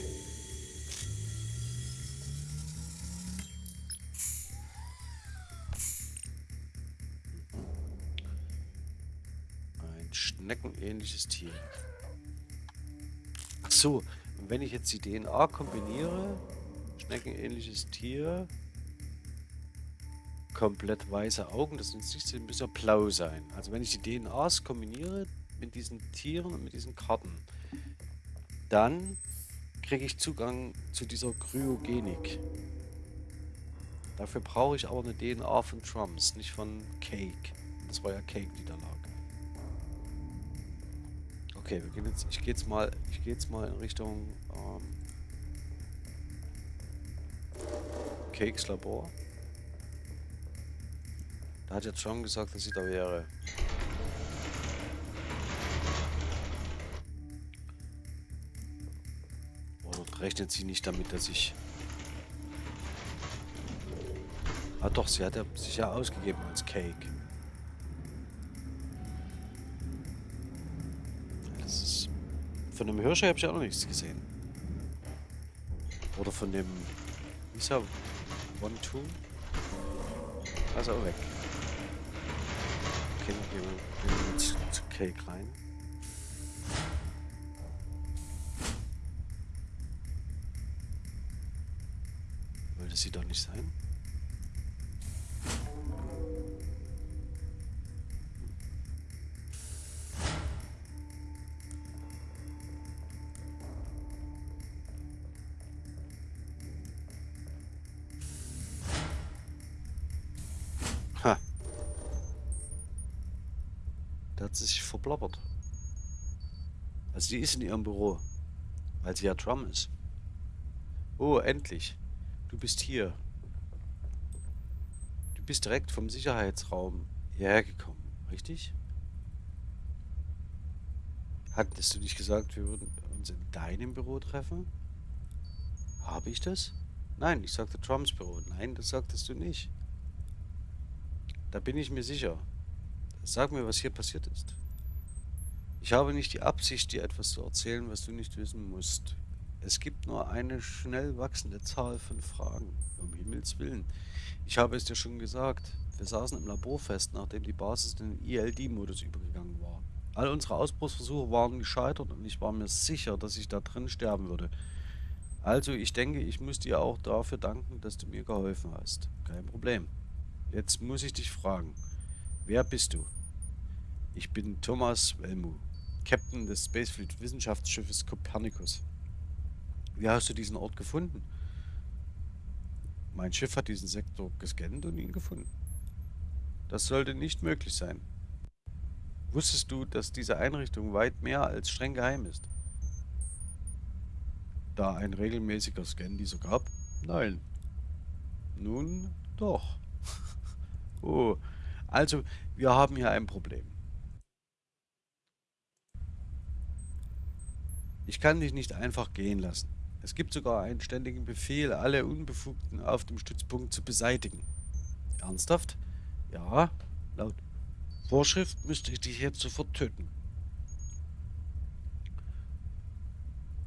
Ein schneckenähnliches Tier so, wenn ich jetzt die DNA kombiniere, schneckenähnliches Tier, komplett weiße Augen, das müsste ein bisschen blau sein. Also wenn ich die DNAs kombiniere mit diesen Tieren und mit diesen Karten, dann kriege ich Zugang zu dieser Kryogenik. Dafür brauche ich aber eine DNA von Trumps, nicht von Cake. Das war ja Cake, die da lag. Okay, wir gehen jetzt, ich gehe jetzt mal, ich gehe jetzt mal in Richtung ähm, Cakes Labor. Da hat jetzt schon gesagt, dass sie da wäre. Rechnet sie nicht damit, dass ich... Ah doch, sie hat ja sich ja ausgegeben als Cake. Von dem Hirscher habe ich auch noch nichts gesehen. Oder von dem... Wie ist er? One, two? Also auch weg. Okay, dann gehen wir jetzt zu Cake rein. sie doch nicht sein. Ha. Da hat sie sich verblabbert. Also sie ist in ihrem Büro. Weil sie ja Trump ist. Oh, endlich. Du bist hier. Du bist direkt vom Sicherheitsraum hierher gekommen, richtig? Hattest du nicht gesagt, wir würden uns in deinem Büro treffen? Habe ich das? Nein, ich sagte Trumps Büro. Nein, das sagtest du nicht. Da bin ich mir sicher. Sag mir, was hier passiert ist. Ich habe nicht die Absicht, dir etwas zu erzählen, was du nicht wissen musst. Es gibt nur eine schnell wachsende Zahl von Fragen. Um Himmels Willen. Ich habe es dir schon gesagt. Wir saßen im Labor fest, nachdem die Basis in den ILD-Modus übergegangen war. All unsere Ausbruchsversuche waren gescheitert und ich war mir sicher, dass ich da drin sterben würde. Also, ich denke, ich muss dir auch dafür danken, dass du mir geholfen hast. Kein Problem. Jetzt muss ich dich fragen. Wer bist du? Ich bin Thomas Welmu, Captain des Spacefleet Wissenschaftsschiffes Copernicus. Wie hast du diesen Ort gefunden? Mein Schiff hat diesen Sektor gescannt und ihn gefunden. Das sollte nicht möglich sein. Wusstest du, dass diese Einrichtung weit mehr als streng geheim ist? Da ein regelmäßiger Scan dieser gab? Nein. Nun doch. [laughs] oh, also wir haben hier ein Problem. Ich kann dich nicht einfach gehen lassen. Es gibt sogar einen ständigen Befehl, alle Unbefugten auf dem Stützpunkt zu beseitigen. Ernsthaft? Ja, laut Vorschrift müsste ich dich jetzt sofort töten.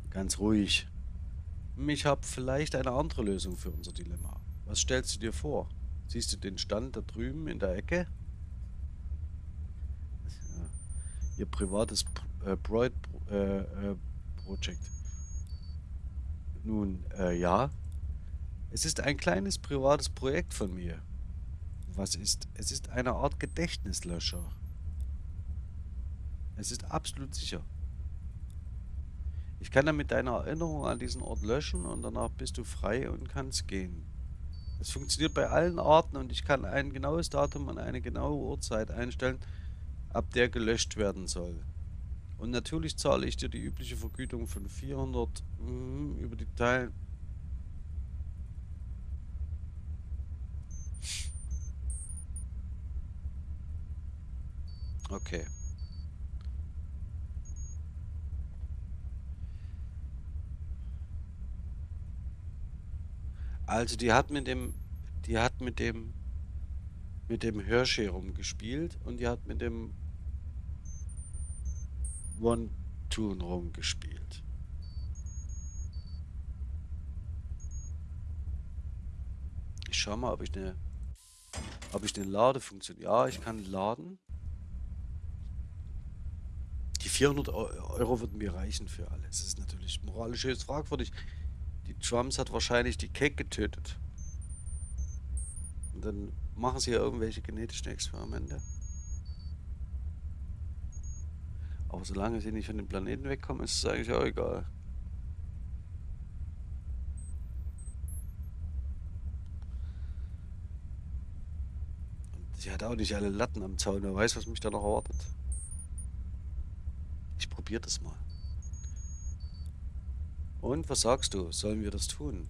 Ganz ruhig. Ich habe vielleicht eine andere Lösung für unser Dilemma. Was stellst du dir vor? Siehst du den Stand da drüben in der Ecke? Ihr privates äh, Broid äh, äh. Nun, äh, ja. Es ist ein kleines privates Projekt von mir. Was ist? Es ist eine Art Gedächtnislöscher. Es ist absolut sicher. Ich kann damit deine Erinnerung an diesen Ort löschen und danach bist du frei und kannst gehen. Es funktioniert bei allen Arten und ich kann ein genaues Datum und eine genaue Uhrzeit einstellen, ab der gelöscht werden soll. Und natürlich zahle ich dir die übliche Vergütung von 400 mh, über die Teil. Okay. Also die hat mit dem, die hat mit dem, mit dem Hershey rumgespielt und die hat mit dem One-Tune rumgespielt. Ich schau mal, ob ich eine, ob ich eine Ladefunktion. Ja, ich kann laden. Die 400 Euro würden mir reichen für alles. Das ist natürlich moralisch höchst fragwürdig. Die Trumps hat wahrscheinlich die Cake getötet. Und dann machen sie ja irgendwelche genetischen Experimente. Aber solange sie nicht von dem Planeten wegkommen, ist es eigentlich auch egal. Und sie hat auch nicht alle Latten am Zaun. Wer weiß, was mich da noch erwartet. Ich probiere das mal. Und was sagst du? Sollen wir das tun?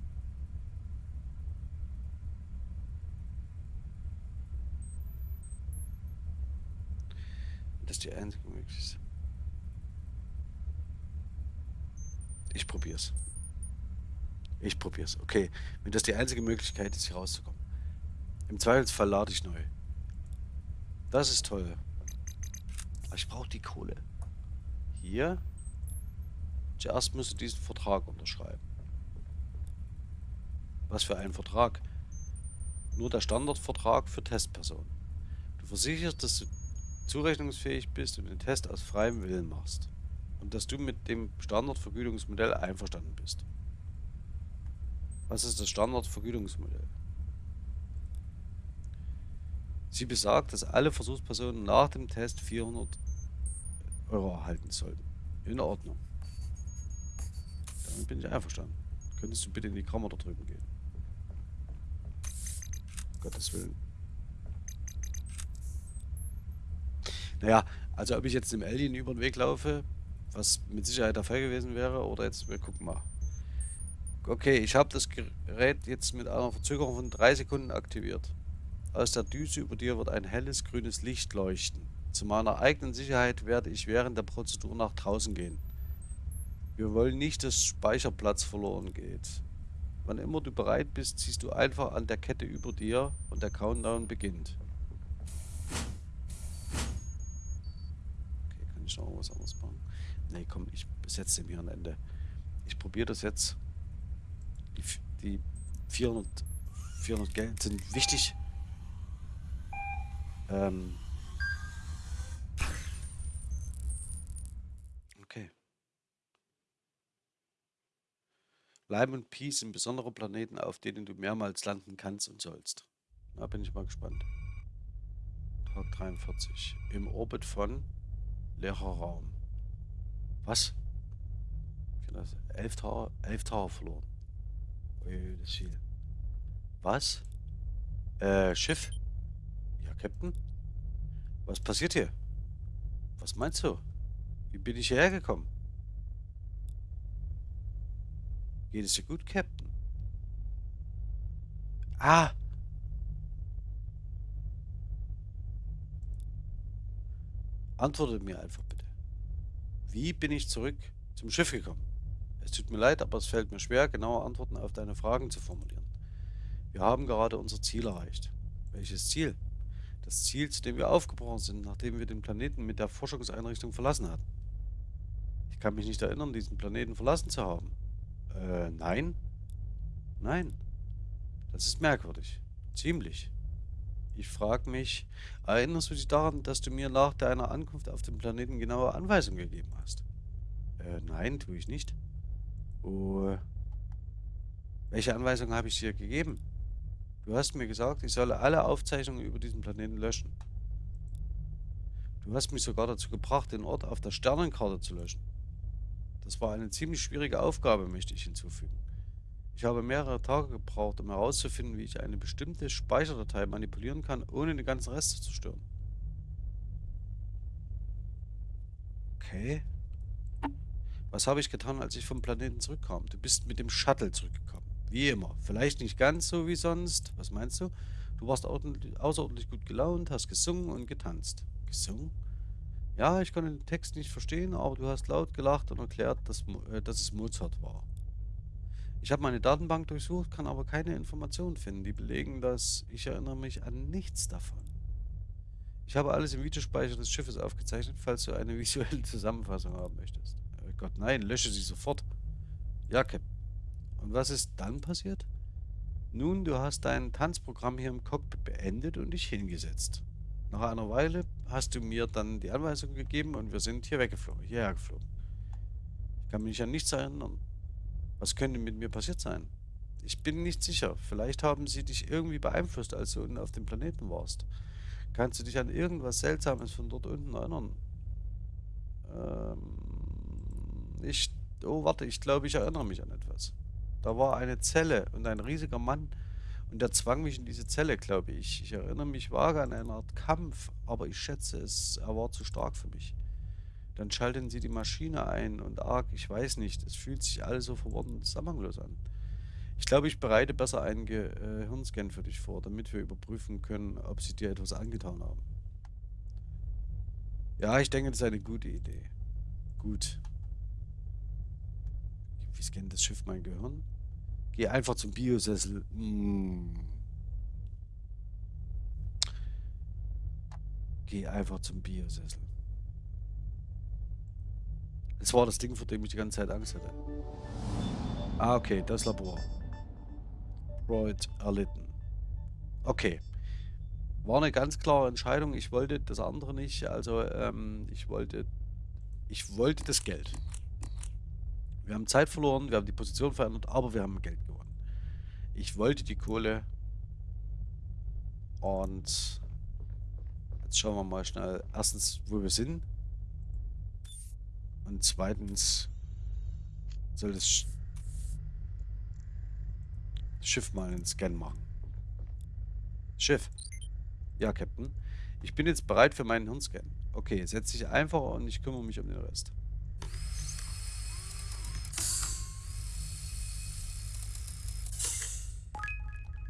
Das ist die einzige Möglichkeit. Ich probier's. Ich probier's. Okay. Wenn das die einzige Möglichkeit ist, hier rauszukommen. Im Zweifelsfall lade ich neu. Das ist toll. Aber ich brauche die Kohle. Hier. Zuerst musst du diesen Vertrag unterschreiben. Was für ein Vertrag? Nur der Standardvertrag für Testpersonen. Du versicherst, dass du zurechnungsfähig bist und den Test aus freiem Willen machst und dass du mit dem Standardvergütungsmodell einverstanden bist. Was ist das Standardvergütungsmodell? Sie besagt, dass alle Versuchspersonen nach dem Test 400 Euro erhalten sollten. In Ordnung. Damit bin ich einverstanden. Könntest du bitte in die Kammer da drüben gehen? Gottes Willen. Naja, Also ob ich jetzt dem Alien über den Weg laufe, was mit Sicherheit der Fall gewesen wäre, oder jetzt, wir gucken mal. Okay, ich habe das Gerät jetzt mit einer Verzögerung von drei Sekunden aktiviert. Aus der Düse über dir wird ein helles grünes Licht leuchten. Zu meiner eigenen Sicherheit werde ich während der Prozedur nach draußen gehen. Wir wollen nicht, dass Speicherplatz verloren geht. Wann immer du bereit bist, ziehst du einfach an der Kette über dir und der Countdown beginnt. Okay, kann ich noch was anderes machen? Nee, komm, ich setze dem hier ein Ende. Ich probiere das jetzt. Die, die 400, 400 Geld sind wichtig. Ähm okay. Bleiben und Pi sind besondere Planeten, auf denen du mehrmals landen kannst und sollst. Da bin ich mal gespannt. Tag 43. Im Orbit von leerer Raum. Was? Elf Tage, elf Tage verloren. Ui, das ist viel. Was? Äh, Schiff? Ja, Captain? Was passiert hier? Was meinst du? Wie bin ich hierher gekommen? Geht es dir gut, Captain? Ah! Antworte mir einfach. Wie bin ich zurück zum Schiff gekommen? Es tut mir leid, aber es fällt mir schwer, genaue Antworten auf deine Fragen zu formulieren. Wir haben gerade unser Ziel erreicht. Welches Ziel? Das Ziel, zu dem wir aufgebrochen sind, nachdem wir den Planeten mit der Forschungseinrichtung verlassen hatten. Ich kann mich nicht erinnern, diesen Planeten verlassen zu haben. Äh, nein? Nein. Das ist merkwürdig. Ziemlich. Ich frage mich, erinnerst du dich daran, dass du mir nach deiner Ankunft auf dem Planeten genaue Anweisungen gegeben hast? Äh, nein, tue ich nicht. Oh. Welche Anweisungen habe ich dir gegeben? Du hast mir gesagt, ich solle alle Aufzeichnungen über diesen Planeten löschen. Du hast mich sogar dazu gebracht, den Ort auf der Sternenkarte zu löschen. Das war eine ziemlich schwierige Aufgabe, möchte ich hinzufügen. Ich habe mehrere Tage gebraucht, um herauszufinden, wie ich eine bestimmte Speicherdatei manipulieren kann, ohne den ganzen Rest zu zerstören. Okay. Was habe ich getan, als ich vom Planeten zurückkam? Du bist mit dem Shuttle zurückgekommen. Wie immer. Vielleicht nicht ganz so wie sonst. Was meinst du? Du warst außerordentlich gut gelaunt, hast gesungen und getanzt. Gesungen? Ja, ich konnte den Text nicht verstehen, aber du hast laut gelacht und erklärt, dass, äh, dass es Mozart war. Ich habe meine Datenbank durchsucht, kann aber keine Informationen finden, die belegen, dass ich erinnere mich an nichts davon. Ich habe alles im Videospeicher des Schiffes aufgezeichnet, falls du eine [laughs] visuelle Zusammenfassung haben möchtest. Oh Gott, nein, lösche sie sofort. Ja, Cap. Und was ist dann passiert? Nun, du hast dein Tanzprogramm hier im Cockpit beendet und dich hingesetzt. Nach einer Weile hast du mir dann die Anweisung gegeben und wir sind hier weggeflogen, hierher geflogen. Ich kann mich an nichts erinnern. Was könnte mit mir passiert sein? Ich bin nicht sicher. Vielleicht haben sie dich irgendwie beeinflusst, als du unten auf dem Planeten warst. Kannst du dich an irgendwas Seltsames von dort unten erinnern? Ähm, ich... Oh, warte, ich glaube, ich erinnere mich an etwas. Da war eine Zelle und ein riesiger Mann und der zwang mich in diese Zelle, glaube ich. Ich erinnere mich vage an eine Art Kampf, aber ich schätze es, er war zu stark für mich. Dann schalten sie die Maschine ein und arg, ich weiß nicht, es fühlt sich alles so verworren und zusammenlos an. Ich glaube, ich bereite besser einen Gehirnscan für dich vor, damit wir überprüfen können, ob sie dir etwas angetan haben. Ja, ich denke, das ist eine gute Idee. Gut. Wie scannt das Schiff mein Gehirn? Geh einfach zum Biosessel. Mm. Geh einfach zum Biosessel. Das war das Ding, vor dem ich die ganze Zeit Angst hatte. Ah, okay, das Labor. Freud erlitten. Okay. War eine ganz klare Entscheidung. Ich wollte das andere nicht. Also, ähm, ich wollte... Ich wollte das Geld. Wir haben Zeit verloren, wir haben die Position verändert, aber wir haben Geld gewonnen. Ich wollte die Kohle. Und jetzt schauen wir mal schnell. Erstens, wo wir sind. Und zweitens soll das Schiff mal einen Scan machen. Schiff. Ja, Captain. Ich bin jetzt bereit für meinen Hirnscan. Okay, setz dich einfach und ich kümmere mich um den Rest.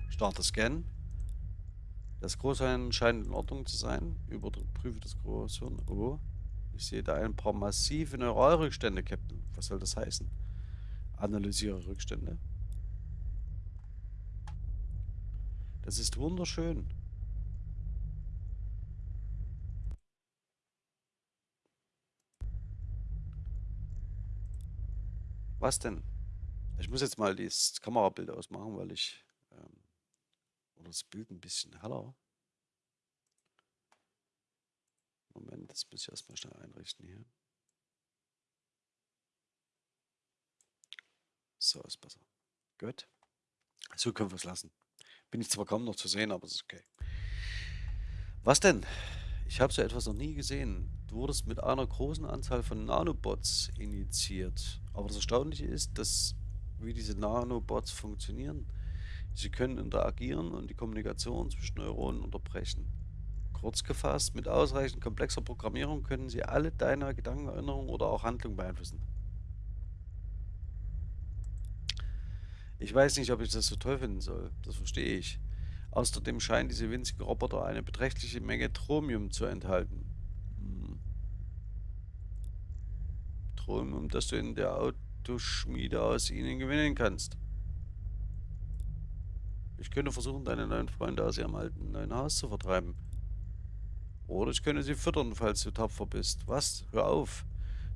Starte Scan. Das Großhirn scheint in Ordnung zu sein. Überprüfe das Großhirn. Oh. Ich sehe da ein paar massive Neuralrückstände, Captain. Was soll das heißen? Analysiere Rückstände. Das ist wunderschön. Was denn? Ich muss jetzt mal das Kamerabild ausmachen, weil ich... Ähm, oder das Bild ein bisschen heller. Moment, das muss ich erstmal schnell einrichten hier. So ist besser. Gut. So können wir es lassen. Bin ich zwar kaum noch zu sehen, aber es ist okay. Was denn? Ich habe so etwas noch nie gesehen. Du wurdest mit einer großen Anzahl von Nanobots initiiert. Aber das Erstaunliche ist, dass wie diese Nanobots funktionieren. Sie können interagieren und die Kommunikation zwischen Neuronen unterbrechen. Kurz gefasst, mit ausreichend komplexer Programmierung können sie alle deine Gedanken, Erinnerungen oder auch Handlungen beeinflussen. Ich weiß nicht, ob ich das so toll finden soll. Das verstehe ich. Außerdem scheinen diese winzigen Roboter eine beträchtliche Menge Tromium zu enthalten. Hm. Tromium, das du in der Autoschmiede aus ihnen gewinnen kannst. Ich könnte versuchen, deine neuen Freunde aus ihrem alten neuen Haus zu vertreiben. Oder ich könnte sie füttern, falls du tapfer bist. Was? Hör auf.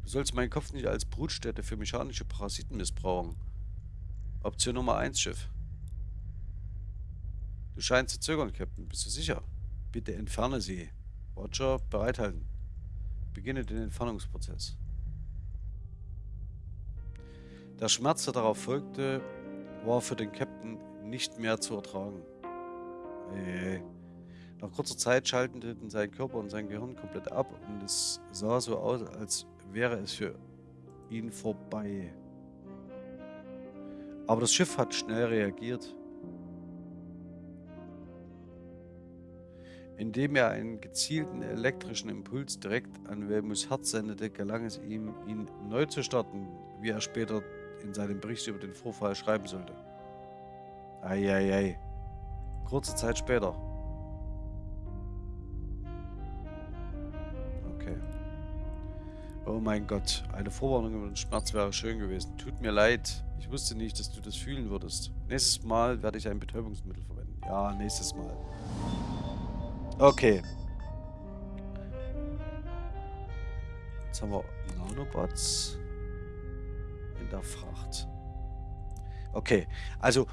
Du sollst meinen Kopf nicht als Brutstätte für mechanische Parasiten missbrauchen. Option Nummer 1, Schiff. Du scheinst zu zögern, Captain. Bist du sicher? Bitte entferne sie. Roger, bereithalten. Beginne den Entfernungsprozess. Der Schmerz, der darauf folgte, war für den Captain nicht mehr zu ertragen. Äh, nach kurzer Zeit schalteten sein Körper und sein Gehirn komplett ab und es sah so aus, als wäre es für ihn vorbei. Aber das Schiff hat schnell reagiert. Indem er einen gezielten elektrischen Impuls direkt an Wilmus Herz sendete, gelang es ihm, ihn neu zu starten, wie er später in seinem Bericht über den Vorfall schreiben sollte. Eieiei. Kurze Zeit später. Oh mein Gott, eine Vorwarnung über den Schmerz wäre schön gewesen. Tut mir leid. Ich wusste nicht, dass du das fühlen würdest. Nächstes Mal werde ich ein Betäubungsmittel verwenden. Ja, nächstes Mal. Okay. Jetzt haben wir Nanobots in der Fracht. Okay, also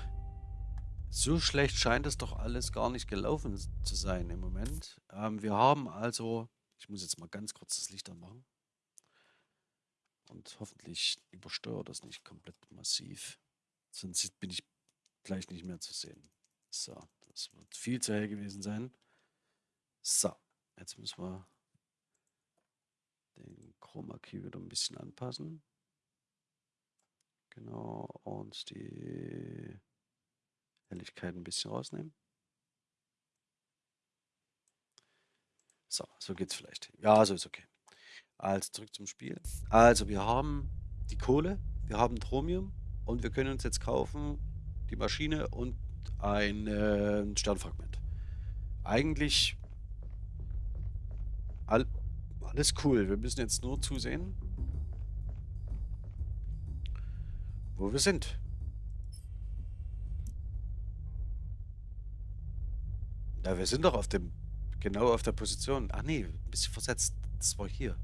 so schlecht scheint es doch alles gar nicht gelaufen zu sein im Moment. Ähm, wir haben also, ich muss jetzt mal ganz kurz das Licht anmachen. Und hoffentlich übersteuert das nicht komplett massiv. Sonst bin ich gleich nicht mehr zu sehen. So, das wird viel zu hell gewesen sein. So, jetzt müssen wir den Chroma Key wieder ein bisschen anpassen. Genau, und die Helligkeit ein bisschen rausnehmen. So, so geht's vielleicht. Ja, so ist okay. Also zurück zum Spiel. Also wir haben die Kohle, wir haben Tromium und wir können uns jetzt kaufen die Maschine und ein äh, Sternfragment. Eigentlich All, alles cool. Wir müssen jetzt nur zusehen, wo wir sind. Ja, wir sind doch auf dem, genau auf der Position. Ach nee, ein bisschen versetzt. Das war hier.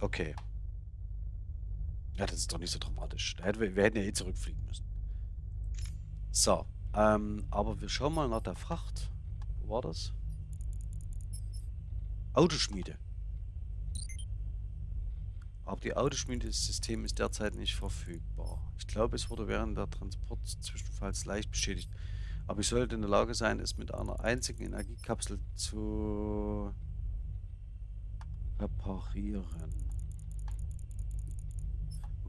Okay. Ja, das ist doch nicht so dramatisch. Wir hätten ja eh zurückfliegen müssen. So, ähm, aber wir schauen mal nach der Fracht. Wo war das? Autoschmiede. Aber die Autoschmiedesystem ist derzeit nicht verfügbar. Ich glaube, es wurde während der Transportzwischenfalls leicht beschädigt. Aber ich sollte in der Lage sein, es mit einer einzigen Energiekapsel zu reparieren.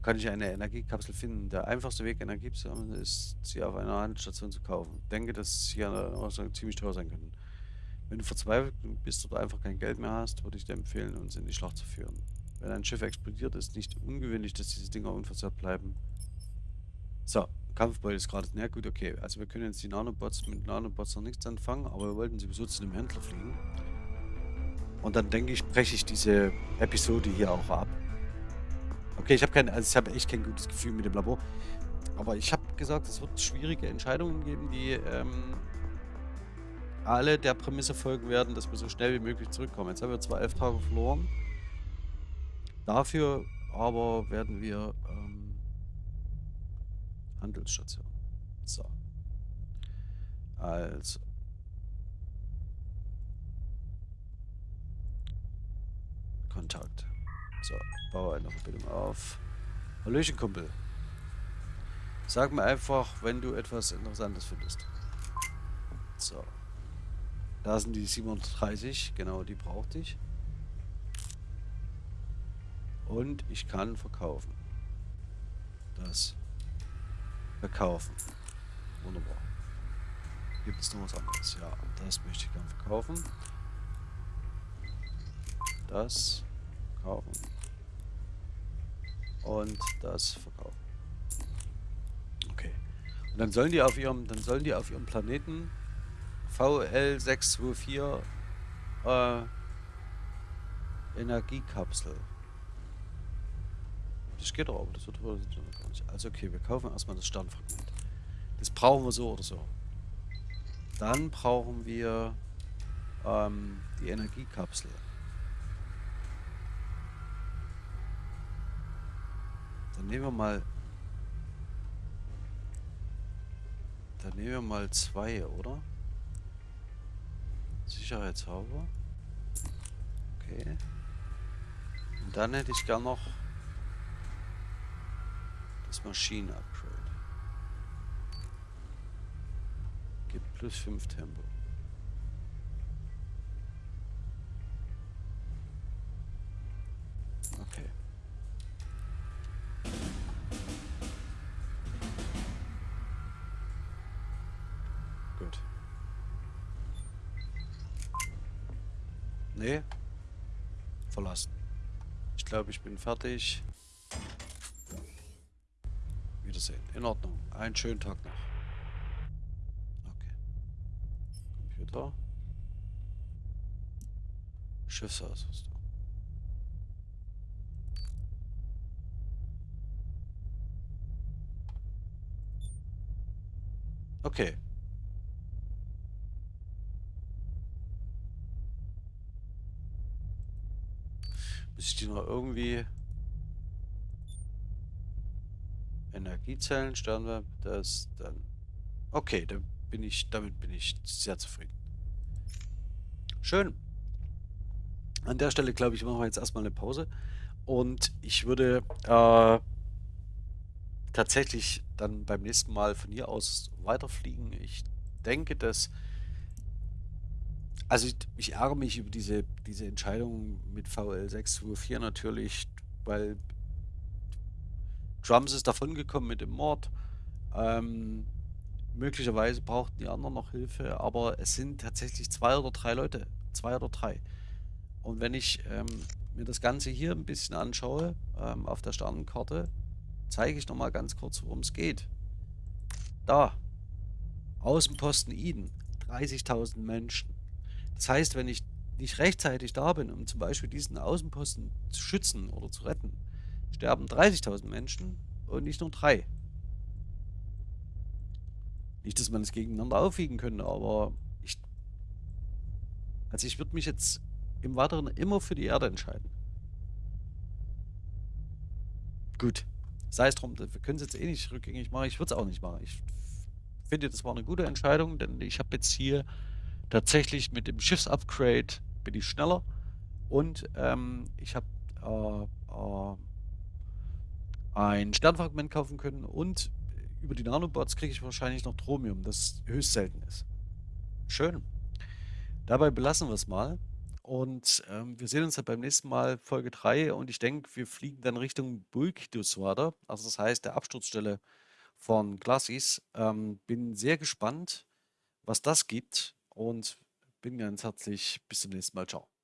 Kann ich eine Energiekapsel finden? Der einfachste Weg, Energie zu sammeln, ist, sie auf einer Handelsstation zu kaufen. Ich denke, dass sie ja ziemlich teuer sein können. Wenn du verzweifelt bist oder einfach kein Geld mehr hast, würde ich dir empfehlen, uns in die Schlacht zu führen. Wenn ein Schiff explodiert, ist nicht ungewöhnlich, dass diese Dinger unversehrt bleiben. So, Kampfbeut ist gerade. Na gut, okay. Also wir können jetzt die Nanobots mit Nanobots noch nichts anfangen, aber wir wollten sowieso zu dem Händler fliegen. Und dann denke ich, breche ich diese Episode hier auch ab. Okay, ich habe kein, also ich habe echt kein gutes Gefühl mit dem Labor. Aber ich habe gesagt, es wird schwierige Entscheidungen geben, die ähm, alle der Prämisse folgen werden, dass wir so schnell wie möglich zurückkommen. Jetzt haben wir zwar elf Tage verloren. Dafür aber werden wir ähm, Handelsstation. So. Also. Kontakt. So, baue eine Verbindung auf. Hallöchen, Kumpel. Sag mir einfach, wenn du etwas Interessantes findest. So. Da sind die 730, genau, die brauchte ich. Und ich kann verkaufen. Das. Verkaufen. Wunderbar. Gibt es noch was anderes? Ja, das möchte ich gerne verkaufen. Das kaufen. Und das verkaufen. Okay. Und dann sollen die auf ihrem, dann sollen die auf ihrem Planeten VL624 äh, Energiekapsel. Das geht doch, aber das wird gar nicht. Also okay, wir kaufen erstmal das Sternfragment. Das brauchen wir so oder so. Dann brauchen wir ähm, die Energiekapsel. Nehmen wir mal... Dann nehmen wir mal zwei, oder? Sicherheitshalber. Okay. Und dann hätte ich gern noch das Maschinen-Upgrade. Gibt plus 5 Tempo. Okay. Nee. Verlassen. Ich glaube, ich bin fertig. Wiedersehen. In Ordnung. Einen schönen Tag noch. Okay. Computer. Schiffsausrüstung. Okay. Ich die noch irgendwie... Energiezellen, Sternwärme, das dann... Okay, dann bin ich, damit bin ich sehr zufrieden. Schön. An der Stelle, glaube ich, machen wir jetzt erstmal eine Pause. Und ich würde äh, tatsächlich dann beim nächsten Mal von hier aus weiterfliegen. Ich denke, dass... Also ich, ich ärgere mich über diese, diese Entscheidung mit VL624 natürlich, weil Drums ist davongekommen mit dem Mord. Ähm, möglicherweise brauchten die anderen noch Hilfe, aber es sind tatsächlich zwei oder drei Leute. Zwei oder drei. Und wenn ich ähm, mir das Ganze hier ein bisschen anschaue, ähm, auf der Sternenkarte, zeige ich nochmal ganz kurz, worum es geht. Da. Außenposten Eden. 30.000 Menschen. Das heißt, wenn ich nicht rechtzeitig da bin, um zum Beispiel diesen Außenposten zu schützen oder zu retten, sterben 30.000 Menschen und nicht nur drei. Nicht, dass man es gegeneinander aufwiegen könnte, aber ich. Also ich würde mich jetzt im Weiteren immer für die Erde entscheiden. Gut. Sei es drum, wir können es jetzt eh nicht rückgängig machen. Ich würde es auch nicht machen. Ich finde, das war eine gute Entscheidung, denn ich habe jetzt hier tatsächlich mit dem Schiffsupgrade bin ich schneller und ähm, ich habe äh, äh, ein Sternfragment kaufen können und über die Nanobots kriege ich wahrscheinlich noch Chromium, das höchst selten ist. Schön. Dabei belassen wir es mal. Und ähm, wir sehen uns ja beim nächsten Mal Folge 3 und ich denke, wir fliegen dann Richtung Bulkduswater, also das heißt der Absturzstelle von Glassis. Ähm, bin sehr gespannt, was das gibt und bin ganz herzlich. Bis zum nächsten Mal. Ciao.